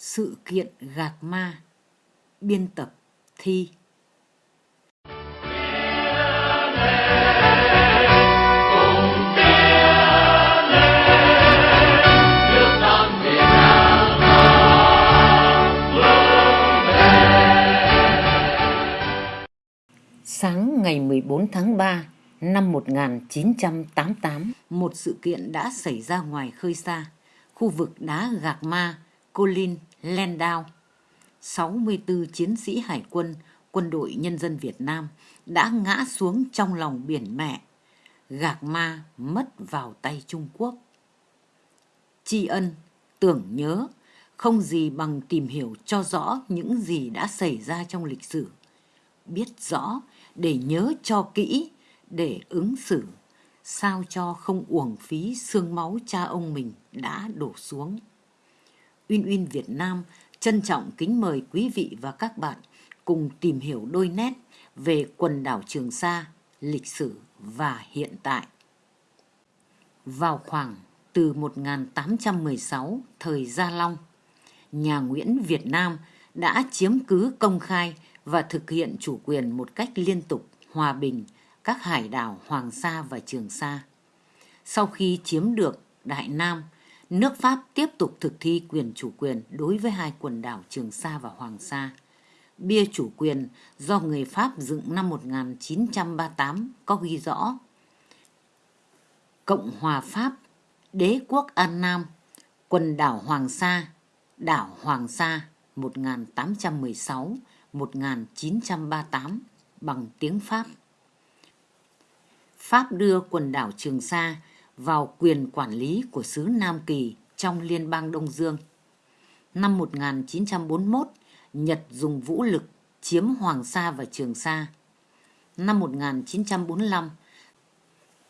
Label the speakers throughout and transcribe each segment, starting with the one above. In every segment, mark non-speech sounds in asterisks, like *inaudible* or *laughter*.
Speaker 1: Sự kiện gạc ma Biên tập Thi. Sáng ngày 14 tháng 3 năm 1988, một sự kiện đã xảy ra ngoài khơi xa, khu vực đá Gạc Ma, Colin, Landau. 64 chiến sĩ hải quân, quân đội nhân dân Việt Nam đã ngã xuống trong lòng biển mẹ. Gạc Ma mất vào tay Trung Quốc. Tri ân, tưởng nhớ, không gì bằng tìm hiểu cho rõ những gì đã xảy ra trong lịch sử. Biết rõ để nhớ cho kỹ, để ứng xử, sao cho không uổng phí xương máu cha ông mình đã đổ xuống. Uyên Uyên Việt Nam trân trọng kính mời quý vị và các bạn cùng tìm hiểu đôi nét về quần đảo Trường Sa, lịch sử và hiện tại. Vào khoảng từ 1816 thời Gia Long, nhà Nguyễn Việt Nam đã chiếm cứ công khai và thực hiện chủ quyền một cách liên tục, hòa bình các hải đảo Hoàng Sa và Trường Sa. Sau khi chiếm được Đại Nam, nước Pháp tiếp tục thực thi quyền chủ quyền đối với hai quần đảo Trường Sa và Hoàng Sa. Bia chủ quyền do người Pháp dựng năm 1938 có ghi rõ Cộng hòa Pháp, Đế quốc An Nam, quần đảo Hoàng Sa, đảo Hoàng Sa 1816-1938 bằng tiếng Pháp. Pháp đưa quần đảo Trường Sa vào quyền quản lý của xứ Nam Kỳ trong Liên bang Đông Dương. Năm 1941, Nhật dùng vũ lực chiếm Hoàng Sa và Trường Sa. Năm 1945,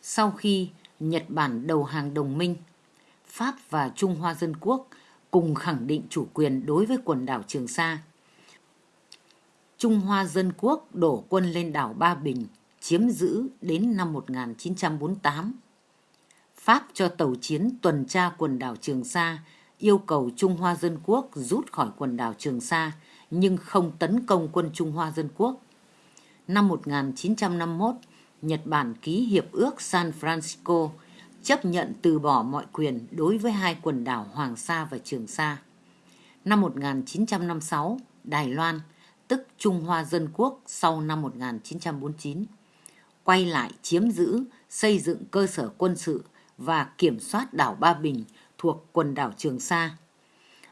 Speaker 1: sau khi Nhật Bản đầu hàng đồng minh, Pháp và Trung Hoa Dân Quốc cùng khẳng định chủ quyền đối với quần đảo Trường Sa. Trung Hoa Dân Quốc đổ quân lên đảo Ba Bình, chiếm giữ đến năm 1948. Pháp cho tàu chiến tuần tra quần đảo Trường Sa yêu cầu Trung Hoa Dân Quốc rút khỏi quần đảo Trường Sa nhưng không tấn công quân Trung Hoa Dân Quốc. Năm 1951, Nhật Bản ký hiệp ước San Francisco chấp nhận từ bỏ mọi quyền đối với hai quần đảo Hoàng Sa và Trường Sa. Năm 1956, Đài Loan, tức Trung Hoa Dân Quốc sau năm 1949, quay lại chiếm giữ, xây dựng cơ sở quân sự và kiểm soát đảo Ba Bình thuộc quần đảo Trường Sa.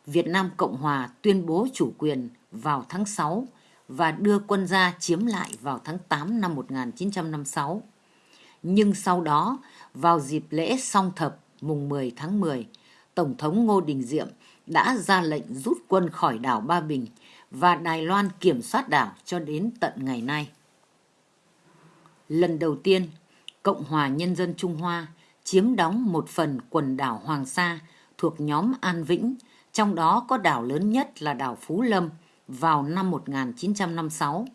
Speaker 1: Việt Nam Cộng Hòa tuyên bố chủ quyền vào tháng 6 và đưa quân ra chiếm lại vào tháng 8 năm 1956. Nhưng sau đó, vào dịp lễ song thập mùng 10 tháng 10, Tổng thống Ngô Đình Diệm đã ra lệnh rút quân khỏi đảo Ba Bình và Đài Loan kiểm soát đảo cho đến tận ngày nay. Lần đầu tiên, Cộng hòa Nhân dân Trung Hoa chiếm đóng một phần quần đảo Hoàng Sa thuộc nhóm An Vĩnh, trong đó có đảo lớn nhất là đảo Phú Lâm vào năm 1956.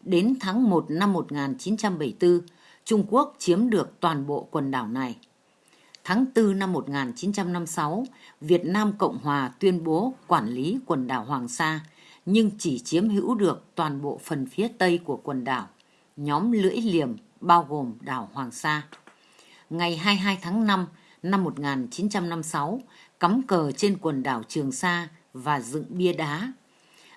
Speaker 1: Đến tháng 1 năm 1974, Trung Quốc chiếm được toàn bộ quần đảo này. Tháng 4 năm 1956, Việt Nam Cộng Hòa tuyên bố quản lý quần đảo Hoàng Sa, nhưng chỉ chiếm hữu được toàn bộ phần phía tây của quần đảo, nhóm lưỡi liềm bao gồm đảo Hoàng Sa ngày 22 tháng 5 năm 1956 cắm cờ trên quần đảo Trường Sa và dựng bia đá.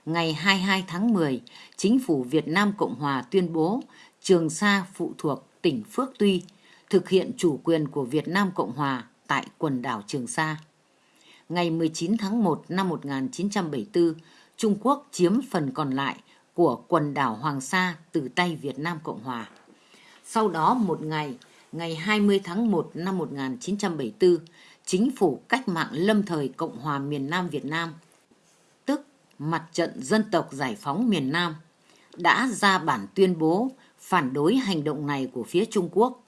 Speaker 1: Ngày 22 tháng 10, chính phủ Việt Nam Cộng Hòa tuyên bố Trường Sa phụ thuộc tỉnh Phước Tuy, thực hiện chủ quyền của Việt Nam Cộng Hòa tại quần đảo Trường Sa. Ngày 19 tháng 1 năm 1974, Trung Quốc chiếm phần còn lại của quần đảo Hoàng Sa từ tay Việt Nam Cộng Hòa. Sau đó một ngày, ngày 20 tháng 1 năm 1974, Chính phủ cách mạng lâm thời Cộng hòa miền Nam Việt Nam, tức Mặt trận Dân tộc Giải phóng miền Nam, đã ra bản tuyên bố phản đối hành động này của phía Trung Quốc.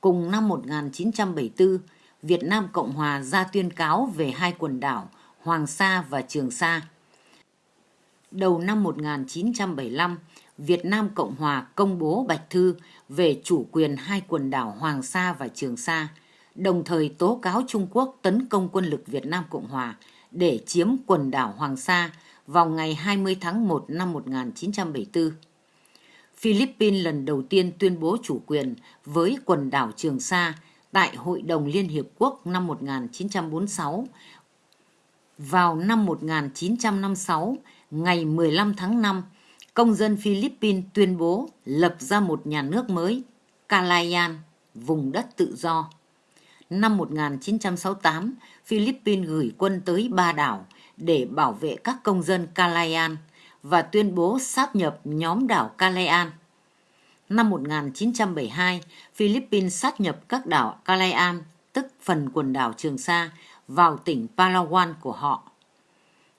Speaker 1: Cùng năm 1974, Việt Nam Cộng Hòa ra tuyên cáo về hai quần đảo Hoàng Sa và Trường Sa. Đầu năm 1975, Việt Nam Cộng Hòa công bố Bạch Thư về chủ quyền hai quần đảo Hoàng Sa và Trường Sa, đồng thời tố cáo Trung Quốc tấn công quân lực Việt Nam Cộng Hòa để chiếm quần đảo Hoàng Sa vào ngày 20 tháng 1 năm 1974. Philippines lần đầu tiên tuyên bố chủ quyền với quần đảo Trường Sa tại Hội đồng Liên Hiệp Quốc năm 1946. Vào năm 1956, ngày 15 tháng 5, công dân Philippines tuyên bố lập ra một nhà nước mới, Calayan, vùng đất tự do. Năm 1968, Philippines gửi quân tới ba đảo để bảo vệ các công dân Calayan và tuyên bố sáp nhập nhóm đảo Calayan. Năm 1972, Philippines sát nhập các đảo Calayan, tức phần quần đảo Trường Sa, vào tỉnh Palawan của họ.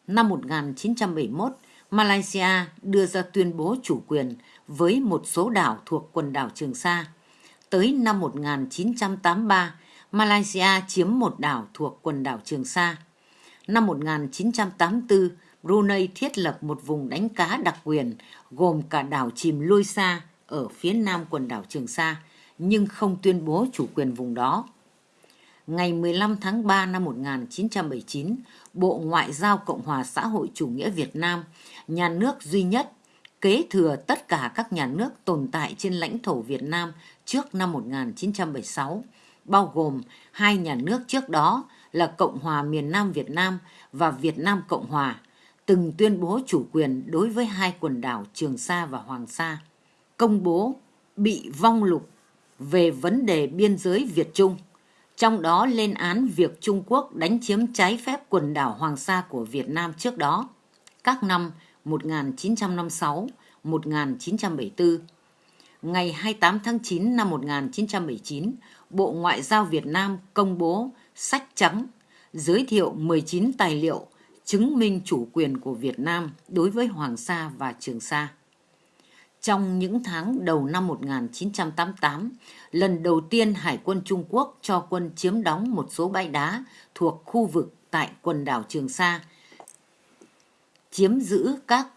Speaker 1: Năm 1971, Malaysia đưa ra tuyên bố chủ quyền với một số đảo thuộc quần đảo Trường Sa. Tới năm 1983, Malaysia chiếm một đảo thuộc quần đảo Trường Sa. Năm 1984, Brunei thiết lập một vùng đánh cá đặc quyền gồm cả đảo chìm Lôi Sa ở phía nam quần đảo Trường Sa, nhưng không tuyên bố chủ quyền vùng đó. Ngày 15 tháng 3 năm 1979, Bộ Ngoại giao Cộng hòa xã hội chủ nghĩa Việt Nam, nhà nước duy nhất, kế thừa tất cả các nhà nước tồn tại trên lãnh thổ Việt Nam trước năm 1976, bao gồm hai nhà nước trước đó là Cộng hòa miền Nam Việt Nam và Việt Nam Cộng hòa, từng tuyên bố chủ quyền đối với hai quần đảo Trường Sa và Hoàng Sa công bố bị vong lục về vấn đề biên giới Việt Trung, trong đó lên án việc Trung Quốc đánh chiếm trái phép quần đảo Hoàng Sa của Việt Nam trước đó, các năm 1956, 1974. Ngày 28 tháng 9 năm 1979, Bộ Ngoại giao Việt Nam công bố sách trắng giới thiệu 19 tài liệu chứng minh chủ quyền của Việt Nam đối với Hoàng Sa và Trường Sa. Trong những tháng đầu năm 1988, lần đầu tiên Hải quân Trung Quốc cho quân chiếm đóng một số bãi đá thuộc khu vực tại quần đảo Trường Sa, chiếm giữ các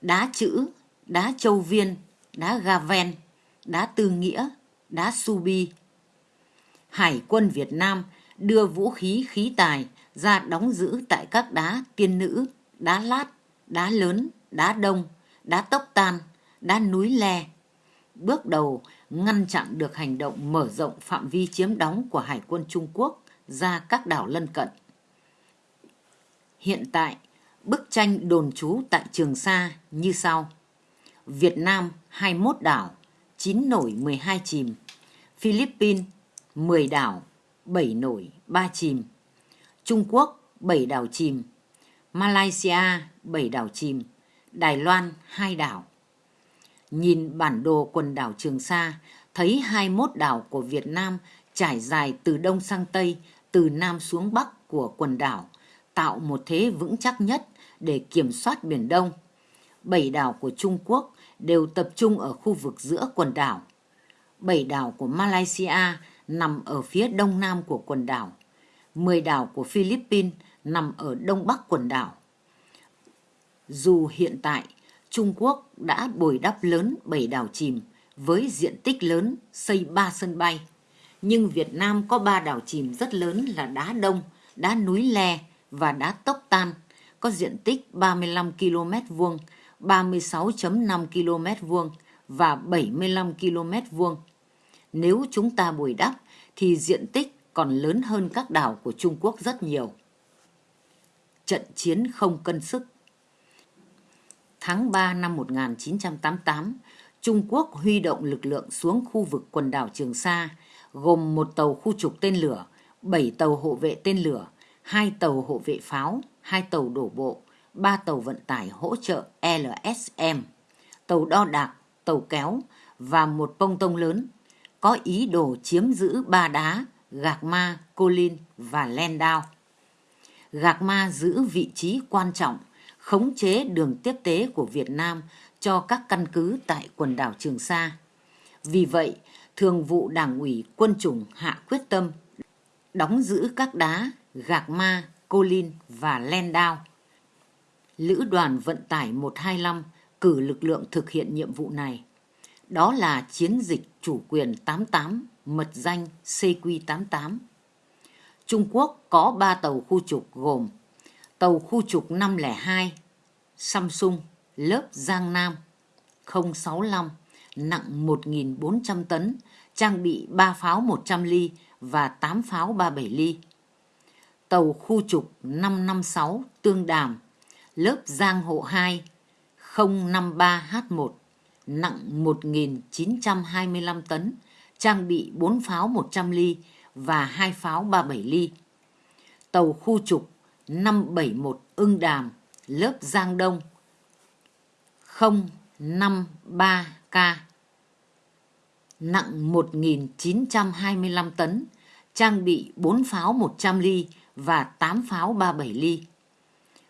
Speaker 1: đá chữ, đá châu viên, đá Gaven, đá Tư Nghĩa, đá Subi. Hải quân Việt Nam đưa vũ khí khí tài ra đóng giữ tại các đá tiên nữ, đá lát, đá lớn, đá đông, đá tốc tan, đá núi le. Bước đầu ngăn chặn được hành động mở rộng phạm vi chiếm đóng của Hải quân Trung Quốc ra các đảo lân cận. Hiện tại, bức tranh đồn trú tại Trường Sa như sau. Việt Nam 21 đảo, 9 nổi 12 chìm. Philippines 10 đảo, 7 nổi 3 chìm. Trung Quốc 7 đảo chìm. Malaysia 7 đảo chìm. Đài Loan 2 đảo. Nhìn bản đồ quần đảo Trường Sa, thấy 21 đảo của Việt Nam trải dài từ đông sang tây, từ nam xuống bắc của quần đảo, tạo một thế vững chắc nhất để kiểm soát Biển Đông. Bảy đảo của Trung Quốc đều tập trung ở khu vực giữa quần đảo. Bảy đảo của Malaysia nằm ở phía đông nam của quần đảo. Mười đảo của Philippines nằm ở đông bắc quần đảo. Dù hiện tại Trung Quốc đã bồi đắp lớn bảy đảo chìm với diện tích lớn xây ba sân bay. Nhưng Việt Nam có ba đảo chìm rất lớn là đá đông, đá núi le và đá tốc tan, có diện tích 35 km vuông, 36.5 km vuông và 75 km vuông. Nếu chúng ta bồi đắp thì diện tích còn lớn hơn các đảo của Trung Quốc rất nhiều. Trận chiến không cân sức tháng 3 năm 1988, Trung Quốc huy động lực lượng xuống khu vực quần đảo Trường Sa, gồm một tàu khu trục tên lửa, 7 tàu hộ vệ tên lửa, hai tàu hộ vệ pháo, hai tàu đổ bộ, ba tàu vận tải hỗ trợ LSM, tàu đo đạc, tàu kéo và một bông tông lớn, có ý đồ chiếm giữ ba đá, Gạc Ma, Colin và Landau. Gạc Ma giữ vị trí quan trọng khống chế đường tiếp tế của Việt Nam cho các căn cứ tại quần đảo Trường Sa. Vì vậy, Thường vụ Đảng ủy Quân chủng hạ quyết tâm đóng giữ các đá Gạc Ma, Colin và Landau. Lữ đoàn vận tải 125 cử lực lượng thực hiện nhiệm vụ này. Đó là chiến dịch chủ quyền 88, mật danh CQ88. Trung Quốc có 3 tàu khu trục gồm tàu khu trục 502 Samsung lớp Giang Nam 065 nặng 1.400 tấn, trang bị 3 pháo 100 ly và 8 pháo 37 ly. Tàu khu trục 556 Tương Đàm, lớp Giang Hộ 2 053H1, nặng 1.925 tấn, trang bị 4 pháo 100 ly và 2 pháo 37 ly. Tàu khu trục 571 Ưng Đàm, lớp Giang Đông 053K, nặng 1.925 tấn, trang bị 4 pháo 100 ly và 8 pháo 37 ly.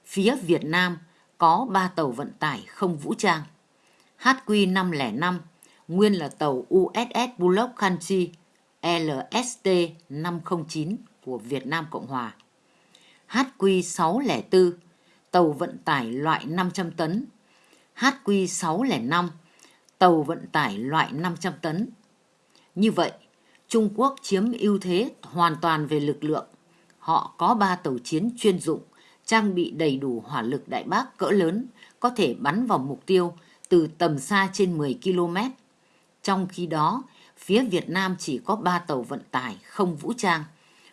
Speaker 1: Phía Việt Nam có 3 tàu vận tải không vũ trang. HQ505 nguyên là tàu USS Bullock Country LST 509 của Việt Nam Cộng Hòa. HQ604 tàu vận tải loại 500 tấn. HQ605 tàu vận tải loại 500 tấn. Như vậy, Trung Quốc chiếm ưu thế hoàn toàn về lực lượng. Họ có ba tàu chiến chuyên dụng, trang bị đầy đủ hỏa lực đại bác cỡ lớn, có thể bắn vào mục tiêu từ tầm xa trên 10 km. Trong khi đó, phía Việt Nam chỉ có 3 tàu vận tải không vũ trang.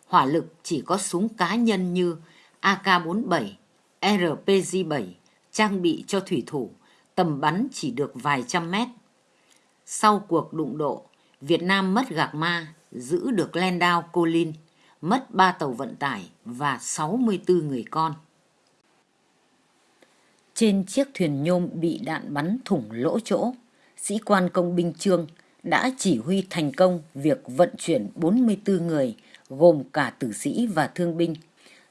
Speaker 1: Hỏa lực chỉ có súng cá nhân như AK-47, RPG-7, trang bị cho thủy thủ, tầm bắn chỉ được vài trăm mét. Sau cuộc đụng độ, Việt Nam mất Gạc Ma, giữ được Landau Colin, mất 3 tàu vận tải và 64 người con. Trên chiếc thuyền nhôm bị đạn bắn thủng lỗ chỗ, sĩ quan công binh Trương đã chỉ huy thành công việc vận chuyển 44 người gồm cả tử sĩ và thương binh.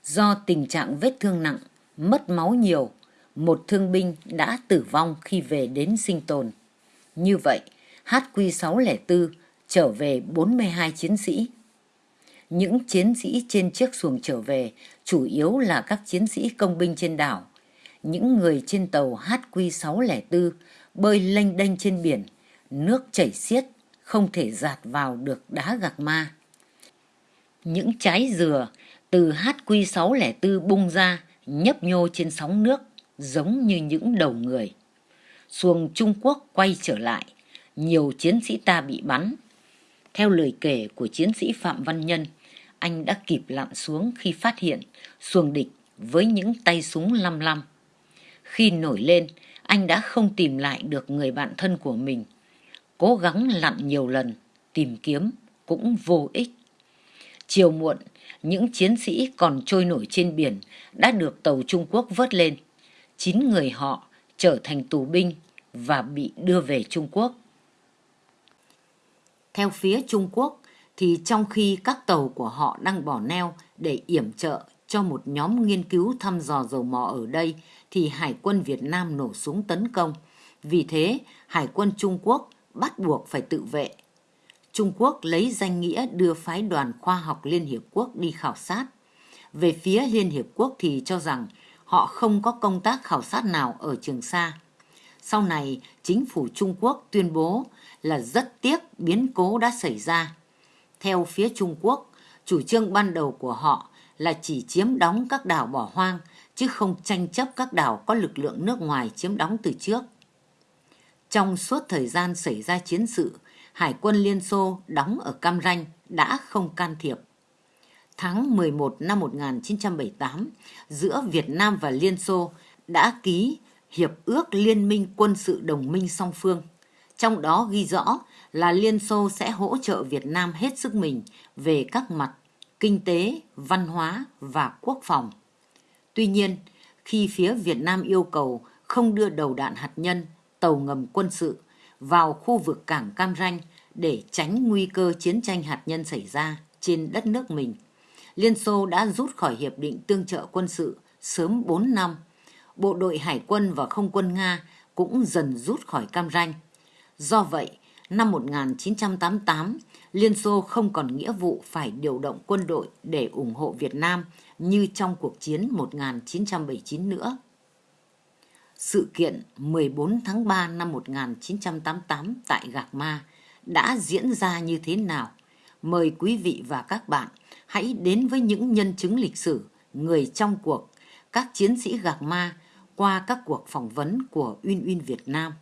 Speaker 1: Do tình trạng vết thương nặng, mất máu nhiều, một thương binh đã tử vong khi về đến sinh tồn. Như vậy, HQ604 trở về 42 chiến sĩ. Những chiến sĩ trên chiếc xuồng trở về chủ yếu là các chiến sĩ công binh trên đảo. Những người trên tàu HQ604 bơi lênh đênh trên biển, nước chảy xiết, không thể giạt vào được đá gạc ma. Những trái dừa từ HQ604 bung ra, nhấp nhô trên sóng nước, giống như những đầu người. Xuồng Trung Quốc quay trở lại, nhiều chiến sĩ ta bị bắn. Theo lời kể của chiến sĩ Phạm Văn Nhân, anh đã kịp lặn xuống khi phát hiện xuồng địch với những tay súng lăm lăm. Khi nổi lên, anh đã không tìm lại được người bạn thân của mình. Cố gắng lặn nhiều lần, tìm kiếm cũng vô ích. Chiều muộn, những chiến sĩ còn trôi nổi trên biển đã được tàu Trung Quốc vớt lên. Chín người họ trở thành tù binh và bị đưa về Trung Quốc. Theo phía Trung Quốc, thì trong khi các tàu của họ đang bỏ neo để yểm trợ cho một nhóm nghiên cứu thăm dò dầu mỏ ở đây, thì Hải quân Việt Nam nổ súng tấn công. Vì thế, Hải quân Trung Quốc bắt buộc phải tự vệ. Trung Quốc lấy danh nghĩa đưa phái đoàn khoa học Liên Hiệp Quốc đi khảo sát. Về phía Liên Hiệp Quốc thì cho rằng họ không có công tác khảo sát nào ở Trường Sa. Sau này, chính phủ Trung Quốc tuyên bố là rất tiếc biến cố đã xảy ra. Theo phía Trung Quốc, chủ trương ban đầu của họ là chỉ chiếm đóng các đảo bỏ hoang, chứ không tranh chấp các đảo có lực lượng nước ngoài chiếm đóng từ trước. Trong suốt thời gian xảy ra chiến sự, Hải quân Liên Xô đóng ở Cam Ranh đã không can thiệp. Tháng 11 năm 1978, giữa Việt Nam và Liên Xô đã ký Hiệp ước Liên minh quân sự đồng minh song phương. Trong đó ghi rõ là Liên Xô sẽ hỗ trợ Việt Nam hết sức mình về các mặt kinh tế, văn hóa và quốc phòng. Tuy nhiên, khi phía Việt Nam yêu cầu không đưa đầu đạn hạt nhân, tàu ngầm quân sự vào khu vực cảng Cam Ranh để tránh nguy cơ chiến tranh hạt nhân xảy ra trên đất nước mình, Liên Xô đã rút khỏi Hiệp định Tương trợ quân sự sớm 4 năm. Bộ đội Hải quân và Không quân Nga cũng dần rút khỏi Cam Ranh. Do vậy, năm 1988, Liên Xô không còn nghĩa vụ phải điều động quân đội để ủng hộ Việt Nam như trong cuộc chiến 1979 nữa. Sự kiện 14 tháng 3 năm 1988 tại Gạc Ma đã diễn ra như thế nào? Mời quý vị và các bạn hãy đến với những nhân chứng lịch sử, người trong cuộc, các chiến sĩ gạc ma qua các cuộc phỏng vấn của Uyên Uyên Việt Nam.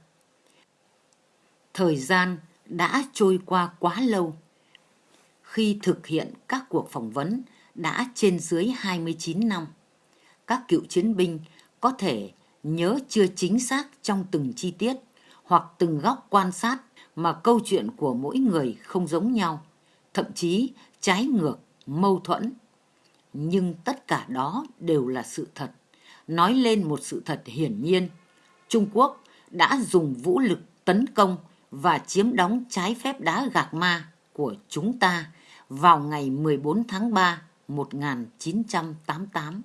Speaker 1: Thời gian đã trôi qua quá lâu. Khi thực hiện các cuộc phỏng vấn đã trên dưới 29 năm, các cựu chiến binh có thể nhớ chưa chính xác trong từng chi tiết hoặc từng góc quan sát mà câu chuyện của mỗi người không giống nhau, thậm chí trái ngược, mâu thuẫn. Nhưng tất cả đó đều là sự thật, nói lên một sự thật hiển nhiên. Trung Quốc đã dùng vũ lực tấn công và chiếm đóng trái phép đá gạc ma của chúng ta vào ngày 14 tháng 3 1988.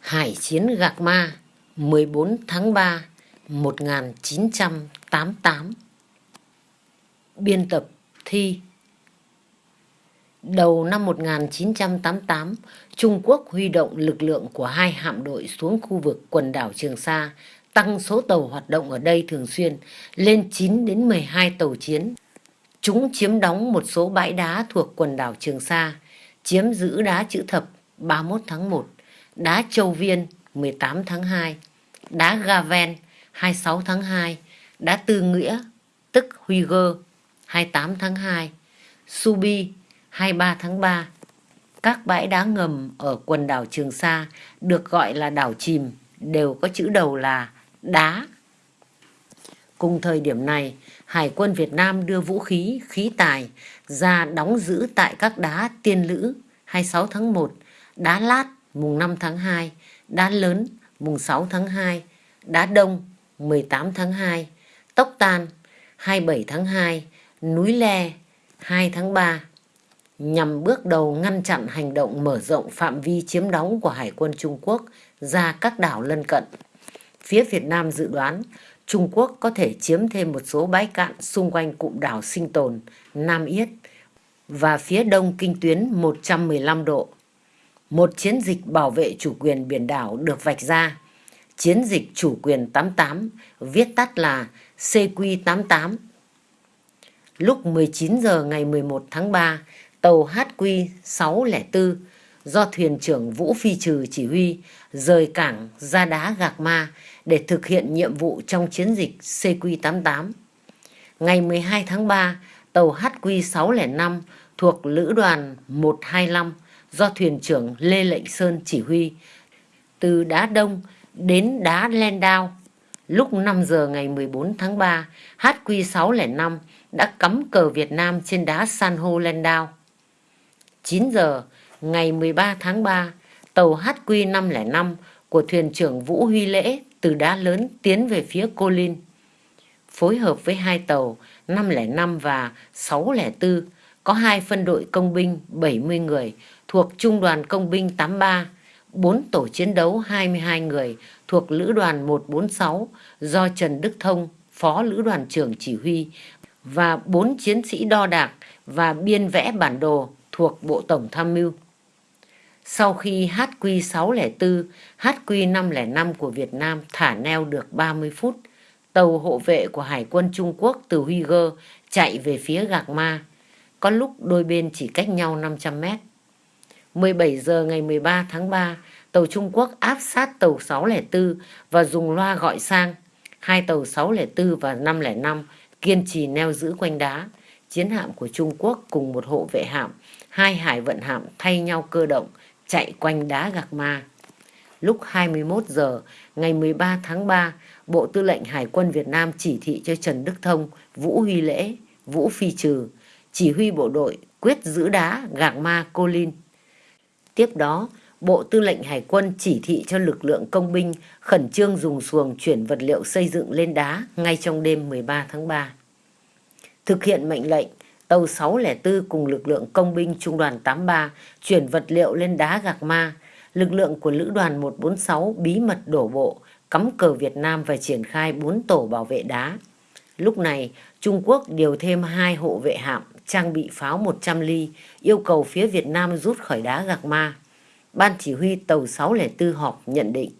Speaker 1: Hải chiến Gạc Ma 14 tháng 3 1988 Biên tập Thi Đầu năm 1988, Trung Quốc huy động lực lượng của hai hạm đội xuống khu vực quần đảo Trường Sa, tăng số tàu hoạt động ở đây thường xuyên lên 9 đến 12 tàu chiến. Chúng chiếm đóng một số bãi đá thuộc quần đảo Trường Sa, chiếm giữ đá chữ thập 31 tháng 1, đá Châu Viên 18 tháng 2, đá Gaven 26 tháng 2, đá Tư Nghĩa tức Huy Gơ 28 tháng 2, Subi 23 tháng 3. Các bãi đá ngầm ở quần đảo Trường Sa được gọi là đảo chìm đều có chữ đầu là đá. Cùng thời điểm này, Hải quân Việt Nam đưa vũ khí, khí tài ra đóng giữ tại các đá Tiên Lữ 26 tháng 1, đá Lát mùng 5 tháng 2, đá Lớn mùng 6 tháng 2, đá Đông 18 tháng 2, Tốc Tan 27 tháng 2, Núi Le 2 tháng 3 nhằm bước đầu ngăn chặn hành động mở rộng phạm vi chiếm đóng của Hải quân Trung Quốc ra các đảo lân cận. Phía Việt Nam dự đoán Trung Quốc có thể chiếm thêm một số bãi cạn xung quanh cụm đảo sinh tồn Nam Yết và phía đông kinh tuyến 115 độ. Một chiến dịch bảo vệ chủ quyền biển đảo được vạch ra. Chiến dịch chủ quyền 88, viết tắt là CQ88. Lúc 19 giờ ngày 11 tháng 3, tàu HQ604 do thuyền trưởng Vũ Phi Trừ chỉ huy rời cảng ra đá Gạc Ma để thực hiện nhiệm vụ trong chiến dịch CQ88. Ngày 12 tháng 3, tàu HQ605 thuộc Lữ đoàn 125 do thuyền trưởng Lê Lệnh Sơn chỉ huy từ đá Đông đến đá Len Đao. Lúc 5 giờ ngày 14 tháng 3, HQ605 đã cắm cờ Việt Nam trên đá san hô Len Đao. 9 giờ ngày 13 tháng 3, tàu HQ505 của thuyền trưởng Vũ Huy Lễ từ đá lớn tiến về phía Cô Linh. Phối hợp với hai tàu 505 và 604 có hai phân đội công binh 70 người thuộc Trung đoàn Công binh 83, 4 tổ chiến đấu 22 người thuộc Lữ đoàn 146 do Trần Đức Thông, Phó Lữ đoàn trưởng chỉ huy và 4 chiến sĩ đo đạc và biên vẽ bản đồ thuộc Bộ Tổng Tham mưu. Sau khi HQ604, HQ505 của Việt Nam thả neo được 30 phút, tàu hộ vệ của Hải quân Trung Quốc từ Huy Gơ chạy về phía Gạc Ma. Có lúc đôi bên chỉ cách nhau 500 mét. 17 giờ ngày 13 tháng 3, tàu Trung Quốc áp sát tàu 604 và dùng loa gọi sang. Hai tàu 604 và 505 kiên trì neo giữ quanh đá. Chiến hạm của Trung Quốc cùng một hộ vệ hạm, hai hải vận hạm thay nhau cơ động, chạy quanh đá Gạc Ma. Lúc 21 giờ ngày 13 tháng 3, Bộ Tư lệnh Hải quân Việt Nam chỉ thị cho Trần Đức Thông, Vũ Huy Lễ, Vũ Phi Trừ, chỉ huy bộ đội quyết giữ đá Gạc Ma Cô Linh. Tiếp đó, Bộ Tư lệnh Hải quân chỉ thị cho lực lượng công binh khẩn trương dùng xuồng chuyển vật liệu xây dựng lên đá ngay trong đêm 13 tháng 3. Thực hiện mệnh lệnh, tàu 604 cùng lực lượng công binh trung đoàn 83 chuyển vật liệu lên đá Gạc Ma. Lực lượng của lữ đoàn 146 bí mật đổ bộ, cắm cờ Việt Nam và triển khai 4 tổ bảo vệ đá. Lúc này, Trung Quốc điều thêm hai hộ vệ hạm trang bị pháo 100 ly, yêu cầu phía Việt Nam rút khỏi đá Gạc Ma. Ban chỉ huy tàu 604 họp nhận định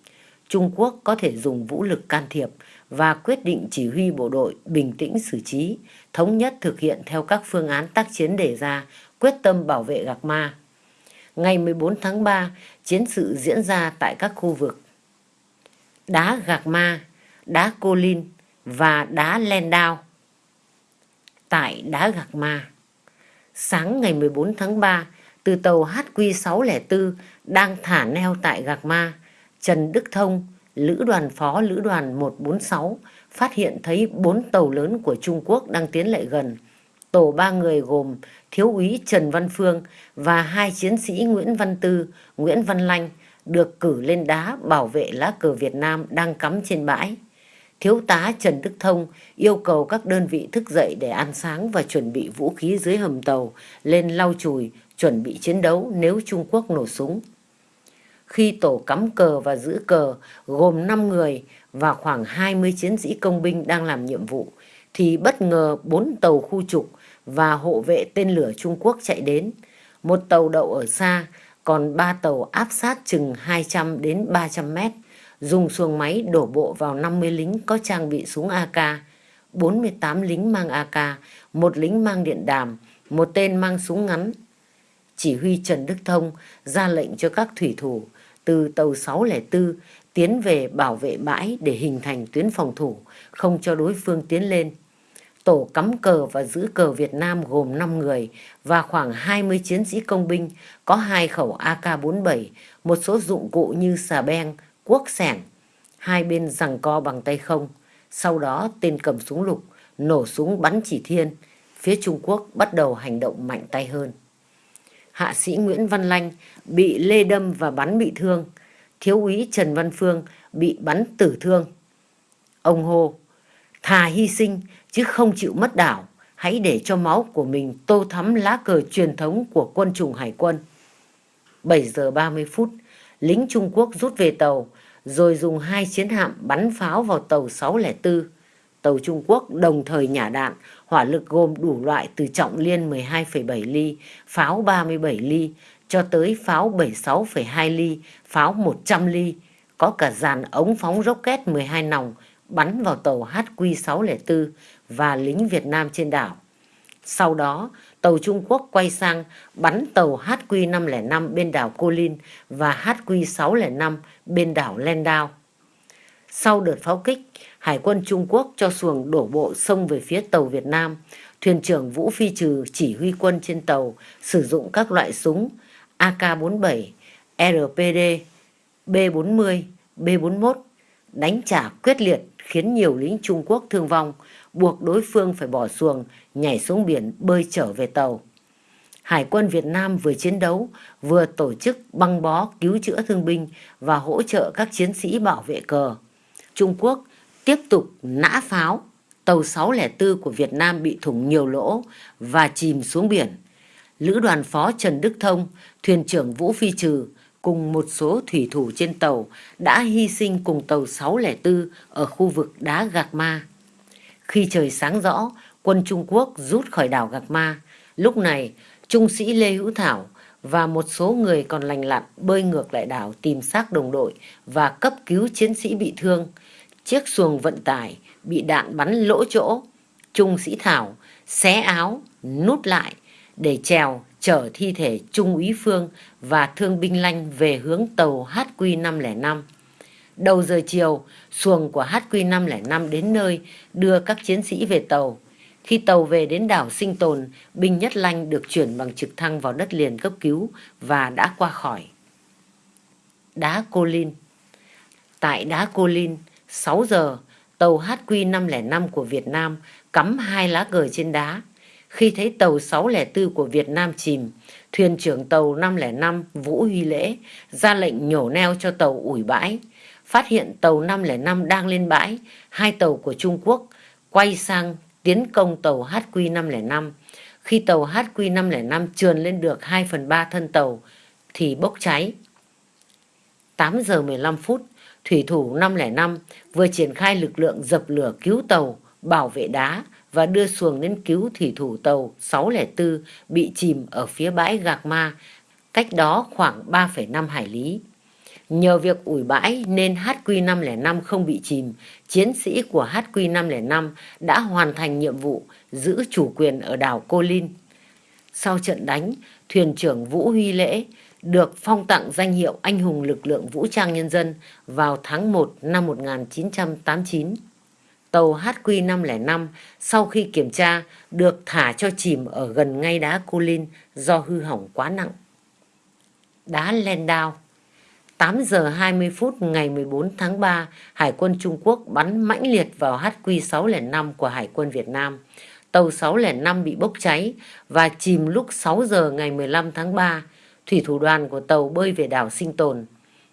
Speaker 1: Trung Quốc có thể dùng vũ lực can thiệp và quyết định chỉ huy bộ đội bình tĩnh xử trí, thống nhất thực hiện theo các phương án tác chiến đề ra quyết tâm bảo vệ Gạc Ma. Ngày 14 tháng 3, chiến sự diễn ra tại các khu vực đá Gạc Ma, đá Cô Linh và đá Len Đao. Tại đá Gạc Ma, sáng ngày 14 tháng 3, từ tàu HQ604 đang thả neo tại Gạc Ma, Trần Đức Thông, Lữ đoàn phó Lữ đoàn 146 phát hiện thấy bốn tàu lớn của Trung Quốc đang tiến lại gần. Tổ ba người gồm Thiếu úy Trần Văn Phương và hai chiến sĩ Nguyễn Văn Tư, Nguyễn Văn Lanh được cử lên đá bảo vệ lá cờ Việt Nam đang cắm trên bãi. Thiếu tá Trần Đức Thông yêu cầu các đơn vị thức dậy để ăn sáng và chuẩn bị vũ khí dưới hầm tàu lên lau chùi, chuẩn bị chiến đấu nếu Trung Quốc nổ súng. Khi tổ cắm cờ và giữ cờ gồm 5 người và khoảng 20 chiến sĩ công binh đang làm nhiệm vụ, thì bất ngờ bốn tàu khu trục và hộ vệ tên lửa Trung Quốc chạy đến. Một tàu đậu ở xa, còn ba tàu áp sát chừng 200 đến 300 mét, dùng xuồng máy đổ bộ vào 50 lính có trang bị súng AK, 48 lính mang AK, một lính mang điện đàm, một tên mang súng ngắn. Chỉ huy Trần Đức Thông ra lệnh cho các thủy thủ từ tàu 604 tiến về bảo vệ bãi để hình thành tuyến phòng thủ, không cho đối phương tiến lên. Tổ cắm cờ và giữ cờ Việt Nam gồm 5 người và khoảng 20 chiến sĩ công binh có hai khẩu AK-47, một số dụng cụ như xà beng, cuốc sẻng. Hai bên giằng co bằng tay không. Sau đó tên cầm súng lục, nổ súng bắn chỉ thiên. Phía Trung Quốc bắt đầu hành động mạnh tay hơn. Hạ sĩ Nguyễn Văn Lanh bị lê đâm và bắn bị thương. Thiếu úy Trần Văn Phương bị bắn tử thương. Ông hô, thà hy sinh chứ không chịu mất đảo. Hãy để cho máu của mình tô thắm lá cờ truyền thống của quân chủng hải quân. 7 giờ 30 phút, lính Trung Quốc rút về tàu, rồi dùng hai chiến hạm bắn pháo vào tàu 604. Tàu Trung Quốc đồng thời nhả đạn, hỏa lực gồm đủ loại từ trọng liên 12,7 ly, pháo 37 ly, cho tới pháo 76,2 ly, pháo 100 ly, có cả dàn ống phóng rocket 12 nòng bắn vào tàu HQ604 và lính Việt Nam trên đảo. Sau đó, tàu Trung Quốc quay sang bắn tàu HQ505 bên đảo Cô Linh và HQ605 bên đảo Lendao. Sau đợt pháo kích, Hải quân Trung Quốc cho xuồng đổ bộ sông về phía tàu Việt Nam. Thuyền trưởng Vũ Phi Trừ chỉ huy quân trên tàu sử dụng các loại súng AK-47, RPD, B-40, B-41 đánh trả quyết liệt khiến nhiều lính Trung Quốc thương vong, buộc đối phương phải bỏ xuồng, nhảy xuống biển bơi trở về tàu. Hải quân Việt Nam vừa chiến đấu, vừa tổ chức băng bó cứu chữa thương binh và hỗ trợ các chiến sĩ bảo vệ cờ. Trung Quốc tiếp tục nã pháo, tàu 604 của Việt Nam bị thủng nhiều lỗ và chìm xuống biển. Lữ đoàn phó Trần Đức Thông, thuyền trưởng Vũ Phi Trừ cùng một số thủy thủ trên tàu đã hy sinh cùng tàu 604 ở khu vực đá Gạc Ma. Khi trời sáng rõ, quân Trung Quốc rút khỏi đảo Gạc Ma. Lúc này, Trung sĩ Lê Hữu Thảo và một số người còn lành lặn bơi ngược lại đảo tìm xác đồng đội và cấp cứu chiến sĩ bị thương. Chiếc xuồng vận tải bị đạn bắn lỗ chỗ. Trung sĩ Thảo xé áo, nút lại để trèo chở thi thể Trung úy Phương và thương binh Lanh về hướng tàu HQ505. Đầu giờ chiều, xuồng của HQ505 đến nơi đưa các chiến sĩ về tàu. Khi tàu về đến đảo Sinh Tồn, binh Nhất Lanh được chuyển bằng trực thăng vào đất liền cấp cứu và đã qua khỏi. Đá Cô Linh Tại đá Cô Linh, 6 giờ, tàu HQ505 của Việt Nam cắm hai lá cờ trên đá khi thấy tàu 604 của Việt Nam chìm, thuyền trưởng tàu 505 Vũ Huy Lễ ra lệnh nhổ neo cho tàu ủi bãi. Phát hiện tàu 505 đang lên bãi, hai tàu của Trung Quốc quay sang tiến công tàu HQ505. Khi tàu HQ505 trườn lên được 2 phần 3 thân tàu thì bốc cháy. 8 giờ 15 phút, thủy thủ 505 vừa triển khai lực lượng dập lửa cứu tàu, bảo vệ đá và đưa xuồng đến cứu thủy thủ tàu 604 bị chìm ở phía bãi Gạc Ma, cách đó khoảng 3,5 hải lý. Nhờ việc ủi bãi nên HQ505 không bị chìm, chiến sĩ của HQ505 đã hoàn thành nhiệm vụ giữ chủ quyền ở đảo Cô Linh. Sau trận đánh, thuyền trưởng Vũ Huy Lễ được phong tặng danh hiệu Anh hùng lực lượng vũ trang nhân dân vào tháng 1 năm 1989. Tàu HQ505 sau khi kiểm tra được thả cho chìm ở gần ngay đá Cô Linh do hư hỏng quá nặng. Đá Landau 8 giờ 20 phút ngày 14 tháng 3, Hải quân Trung Quốc bắn mãnh liệt vào HQ605 của Hải quân Việt Nam. Tàu 605 bị bốc cháy và chìm lúc 6 giờ ngày 15 tháng 3. Thủy thủ đoàn của tàu bơi về đảo Sinh Tồn.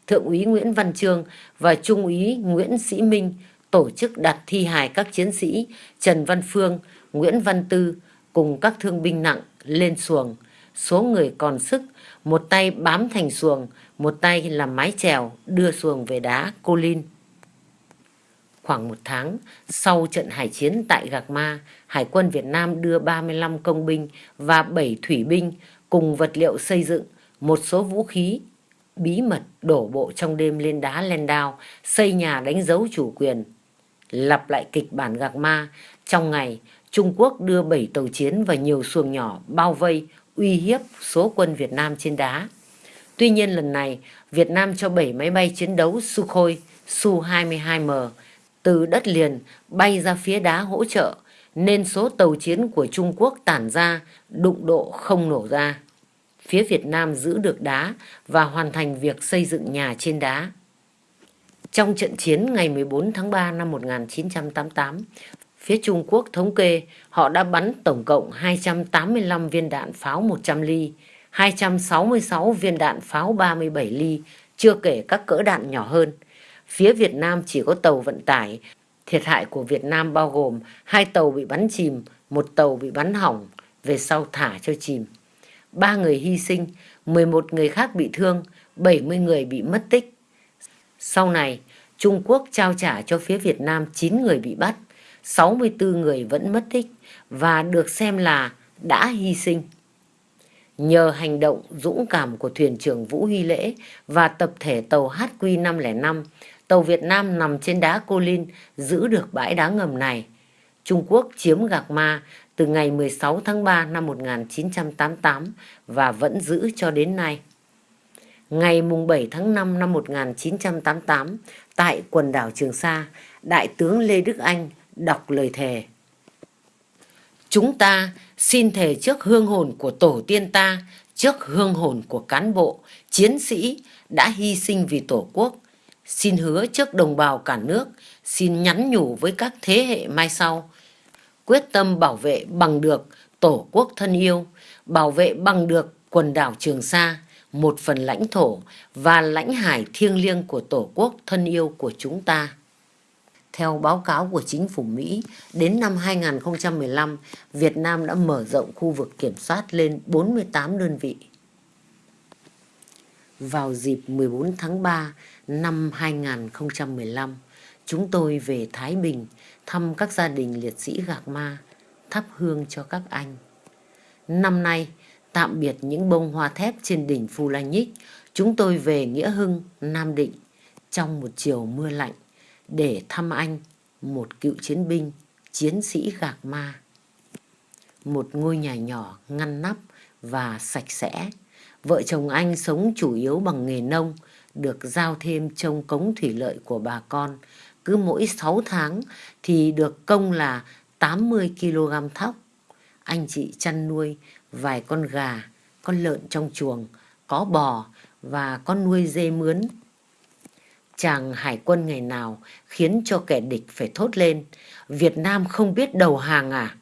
Speaker 1: Thượng úy Nguyễn Văn Trương và Trung úy Nguyễn Sĩ Minh tổ chức đặt thi hài các chiến sĩ Trần Văn Phương, Nguyễn Văn Tư cùng các thương binh nặng lên xuồng. Số người còn sức, một tay bám thành xuồng, một tay làm mái chèo đưa xuồng về đá Cô Linh. Khoảng một tháng sau trận hải chiến tại Gạc Ma, Hải quân Việt Nam đưa 35 công binh và 7 thủy binh cùng vật liệu xây dựng, một số vũ khí, bí mật đổ bộ trong đêm lên đá Lendao, xây nhà đánh dấu chủ quyền. Lặp lại kịch bản Gạc Ma, trong ngày Trung Quốc đưa 7 tàu chiến và nhiều xuồng nhỏ bao vây, uy hiếp số quân Việt Nam trên đá. Tuy nhiên lần này, Việt Nam cho 7 máy bay chiến đấu Sukhoi Su-22M từ đất liền bay ra phía đá hỗ trợ, nên số tàu chiến của Trung Quốc tản ra, đụng độ không nổ ra. Phía Việt Nam giữ được đá và hoàn thành việc xây dựng nhà trên đá. Trong trận chiến ngày 14 tháng 3 năm 1988, phía Trung Quốc thống kê họ đã bắn tổng cộng 285 viên đạn pháo 100 ly, 266 viên đạn pháo 37 ly, chưa kể các cỡ đạn nhỏ hơn. Phía Việt Nam chỉ có tàu vận tải. Thiệt hại của Việt Nam bao gồm hai tàu bị bắn chìm, một tàu bị bắn hỏng, về sau thả cho chìm. Ba người hy sinh, 11 người khác bị thương, 70 người bị mất tích. Sau này, Trung Quốc trao trả cho phía Việt Nam 9 người bị bắt, 64 người vẫn mất tích và được xem là đã hy sinh. Nhờ hành động dũng cảm của thuyền trưởng Vũ Huy Lễ và tập thể tàu HQ505, tàu Việt Nam nằm trên đá Cô Linh giữ được bãi đá ngầm này. Trung Quốc chiếm Gạc Ma từ ngày 16 tháng 3 năm 1988 và vẫn giữ cho đến nay. Ngày 7 tháng 5 năm 1988, tại quần đảo Trường Sa, Đại tướng Lê Đức Anh đọc lời thề. Chúng ta xin thề trước hương hồn của tổ tiên ta, trước hương hồn của cán bộ, chiến sĩ đã hy sinh vì tổ quốc. Xin hứa trước đồng bào cả nước, xin nhắn nhủ với các thế hệ mai sau. Quyết tâm bảo vệ bằng được tổ quốc thân yêu, bảo vệ bằng được quần đảo Trường Sa, một phần lãnh thổ và lãnh hải thiêng liêng của tổ quốc thân yêu của chúng ta. Theo báo cáo của chính phủ Mỹ, đến năm 2015, Việt Nam đã mở rộng khu vực kiểm soát lên 48 đơn vị. Vào dịp 14 tháng 3 năm 2015, chúng tôi về Thái Bình thăm các gia đình liệt sĩ Gạc Ma, thắp hương cho các anh. Năm nay, tạm biệt những bông hoa thép trên đỉnh Phu La Nhích, chúng tôi về Nghĩa Hưng, Nam Định trong một chiều mưa lạnh để thăm anh, một cựu chiến binh, chiến sĩ gạc ma. Một ngôi nhà nhỏ ngăn nắp và sạch sẽ. Vợ chồng anh sống chủ yếu bằng nghề nông, được giao thêm trông cống thủy lợi của bà con. Cứ mỗi 6 tháng thì được công là 80 kg thóc. Anh chị chăn nuôi vài con gà, con lợn trong chuồng, có bò và con nuôi dê mướn chàng hải quân ngày nào khiến cho kẻ địch phải thốt lên, Việt Nam không biết đầu hàng à?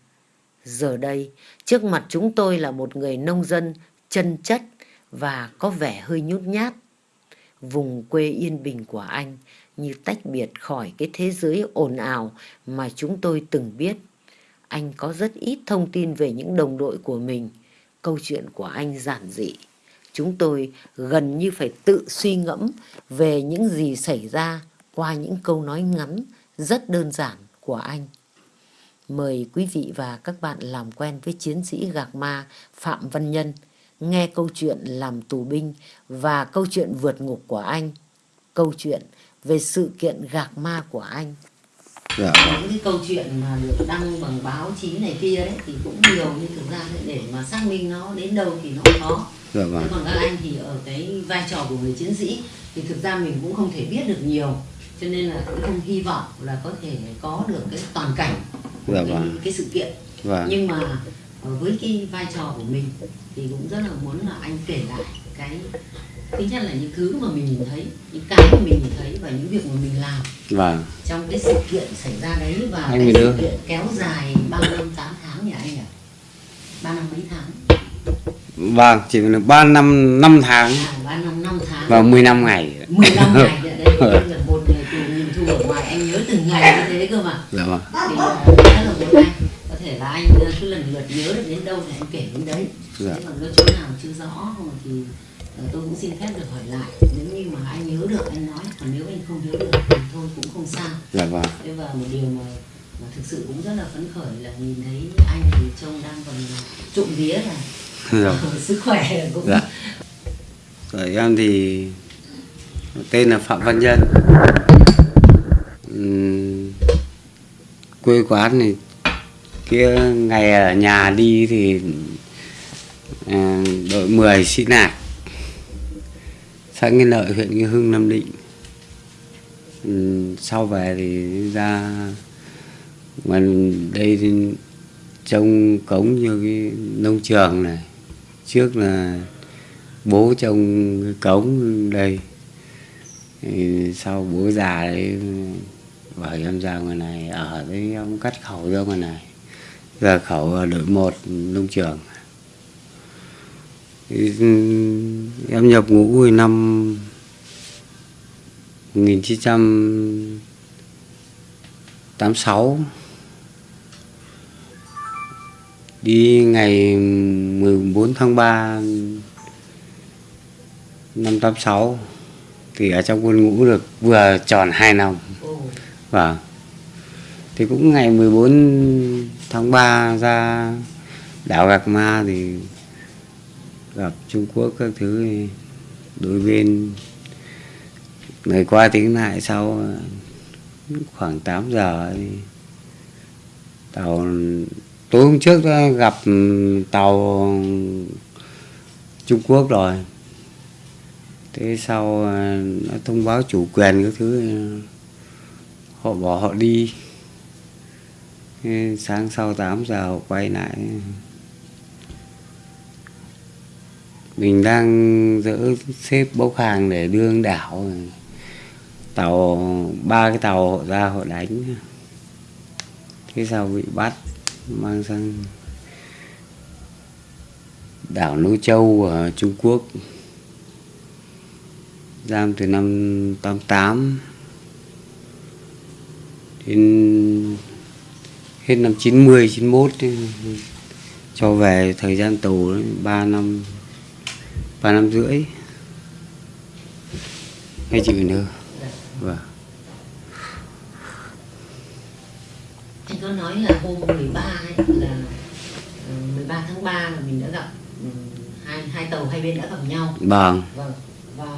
Speaker 1: Giờ đây, trước mặt chúng tôi là một người nông dân chân chất và có vẻ hơi nhút nhát. Vùng quê yên bình của anh như tách biệt khỏi cái thế giới ồn ào mà chúng tôi từng biết. Anh có rất ít thông tin về những đồng đội của mình. Câu chuyện của anh giản dị chúng tôi gần như phải tự suy ngẫm về những gì xảy ra qua những câu nói ngắn rất đơn giản của anh. Mời quý vị và các bạn làm quen với chiến sĩ gạc ma Phạm Văn Nhân, nghe câu chuyện làm tù binh và câu chuyện vượt ngục của anh, câu chuyện về sự kiện gạc ma của anh.
Speaker 2: Dạ.
Speaker 1: những cái câu chuyện mà được đăng bằng báo chí này kia đấy thì cũng nhiều nhưng thực ra để mà xác minh nó đến đâu thì nó khó
Speaker 2: Dạ vâng.
Speaker 1: còn các anh thì ở cái vai trò của người chiến sĩ thì thực ra mình cũng không thể biết được nhiều cho nên là cũng không hy vọng là có thể có được cái toàn cảnh của
Speaker 2: Dạ
Speaker 1: cái,
Speaker 2: vâng.
Speaker 1: cái sự kiện
Speaker 2: Vâng.
Speaker 1: nhưng mà ờ, với cái vai trò của mình thì cũng rất là muốn là anh kể lại cái thứ nhất là những thứ mà mình nhìn thấy những cái mà mình nhìn thấy và những việc mà mình làm.
Speaker 2: Vâng.
Speaker 1: trong cái sự kiện xảy ra đấy và
Speaker 2: Anh
Speaker 1: cái sự kiện kéo dài ba năm tám tháng nhỉ anh nhỉ? Ba năm mấy tháng?
Speaker 2: Vâng, chỉ là 3 năm 5 tháng.
Speaker 1: À, ba năm năm tháng.
Speaker 2: Và 15 ngày.
Speaker 1: 15 ngày nữa đấy *laughs* là một ngày tù nhìn thu ở ngoài anh nhớ từng ngày như thế cơ mà.
Speaker 2: Dạ vâng.
Speaker 1: thì ờ, rất là muốn anh. Có thể là anh cứ lần lượt nhớ được đến đâu thì anh kể đến đấy.
Speaker 2: Dạ.
Speaker 1: thế còn chỗ nào chưa rõ thì tôi cũng xin phép được hỏi lại nếu như mà anh nhớ được anh nói còn nếu anh không nhớ được thì thôi cũng không sao
Speaker 2: Dạ vâng.
Speaker 1: thế và một điều mà mà thực sự cũng rất là phấn khởi là nhìn thấy anh thì trông đang còn trộm vía là
Speaker 2: Dạ. *laughs*
Speaker 1: sức khỏe cũng
Speaker 2: Dạ. Rồi em thì tên là Phạm Văn Nhân. Ừm, quê quán thì kia ngày ở nhà đi thì à, đội 10 sĩ nạc xã Nghi Lợi, huyện Nghi Hưng, Nam Định. Ừ, sau về thì ra ngoài đây thì trông cống như cái nông trường này. Trước là bố trông cái cống đây. Thì sau bố già đấy, bảo em ra ngoài này, ở đấy ông cắt khẩu ra ngoài này. Ra khẩu đội một nông trường em nhập ngũ hồi năm 1986 đi ngày 14 tháng 3 năm 86 thì ở trong quân ngũ được vừa tròn 2 năm. Và Thì cũng ngày 14 tháng 3 ra đảo Gạc Ma thì gặp Trung Quốc các thứ đối bên ngày qua tiếng lại sau, khoảng 8 giờ thì tàu, tối hôm trước đã gặp tàu Trung Quốc rồi. Thế sau à, nó thông báo chủ quyền các thứ, họ bỏ họ đi. Thế sáng sau 8 giờ họ quay lại. Mình đang dỡ xếp bốc hàng để đưa đảo. Tàu, ba cái tàu họ ra họ đánh. Thế sao bị bắt? Mang sang đảo Nô Châu ở Trung Quốc. Giam từ năm 88 đến hết năm 90 91 cho về thời gian tù 3 năm. 3 năm rưỡi. Hay chịu nữa
Speaker 1: dạ.
Speaker 2: vâng.
Speaker 1: Anh có nói là hôm 13 ấy là ờ, 13 tháng 3 là mình đã gặp ừ, hai hai tàu hai bên đã gặp nhau.
Speaker 2: Vâng.
Speaker 1: Vâng. Và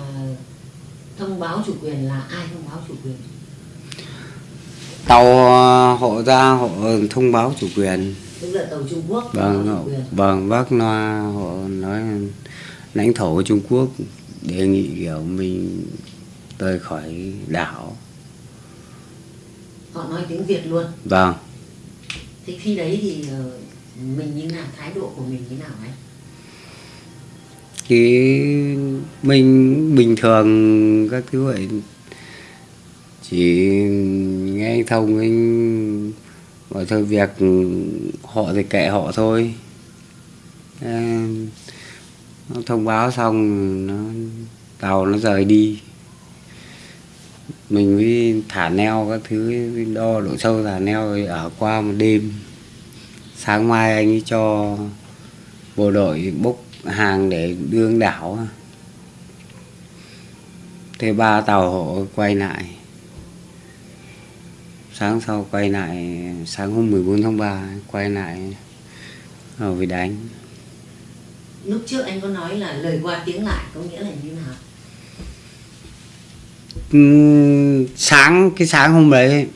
Speaker 1: thông báo chủ quyền là ai thông báo chủ quyền?
Speaker 2: Tàu ờ, họ ra họ thông báo chủ quyền.
Speaker 1: Tức là tàu Trung Quốc
Speaker 2: vâng họ, vâng bác loa họ nói lãnh thổ của Trung Quốc đề nghị kiểu mình rời khỏi đảo.
Speaker 1: Họ nói tiếng Việt luôn.
Speaker 2: Vâng.
Speaker 1: Thế khi đấy thì ờ, mình như nào thái độ của mình như nào anh
Speaker 2: thì mình bình thường các thứ vậy chỉ nghe anh thông anh bảo thôi việc họ thì kệ họ thôi. Thế nó thông báo xong, nó tàu nó rời đi. Mình mới thả neo các thứ đo độ sâu thả neo rồi ở qua một đêm. Sáng mai anh ấy cho bộ đội bốc hàng để đưa đảo. Thế ba tàu họ quay lại. Sáng sau quay lại, sáng hôm 14 tháng 3 quay lại rồi bị đánh
Speaker 1: lúc trước anh có nói là lời qua tiếng lại có nghĩa là như nào?
Speaker 2: Sáng, cái sáng hôm đấy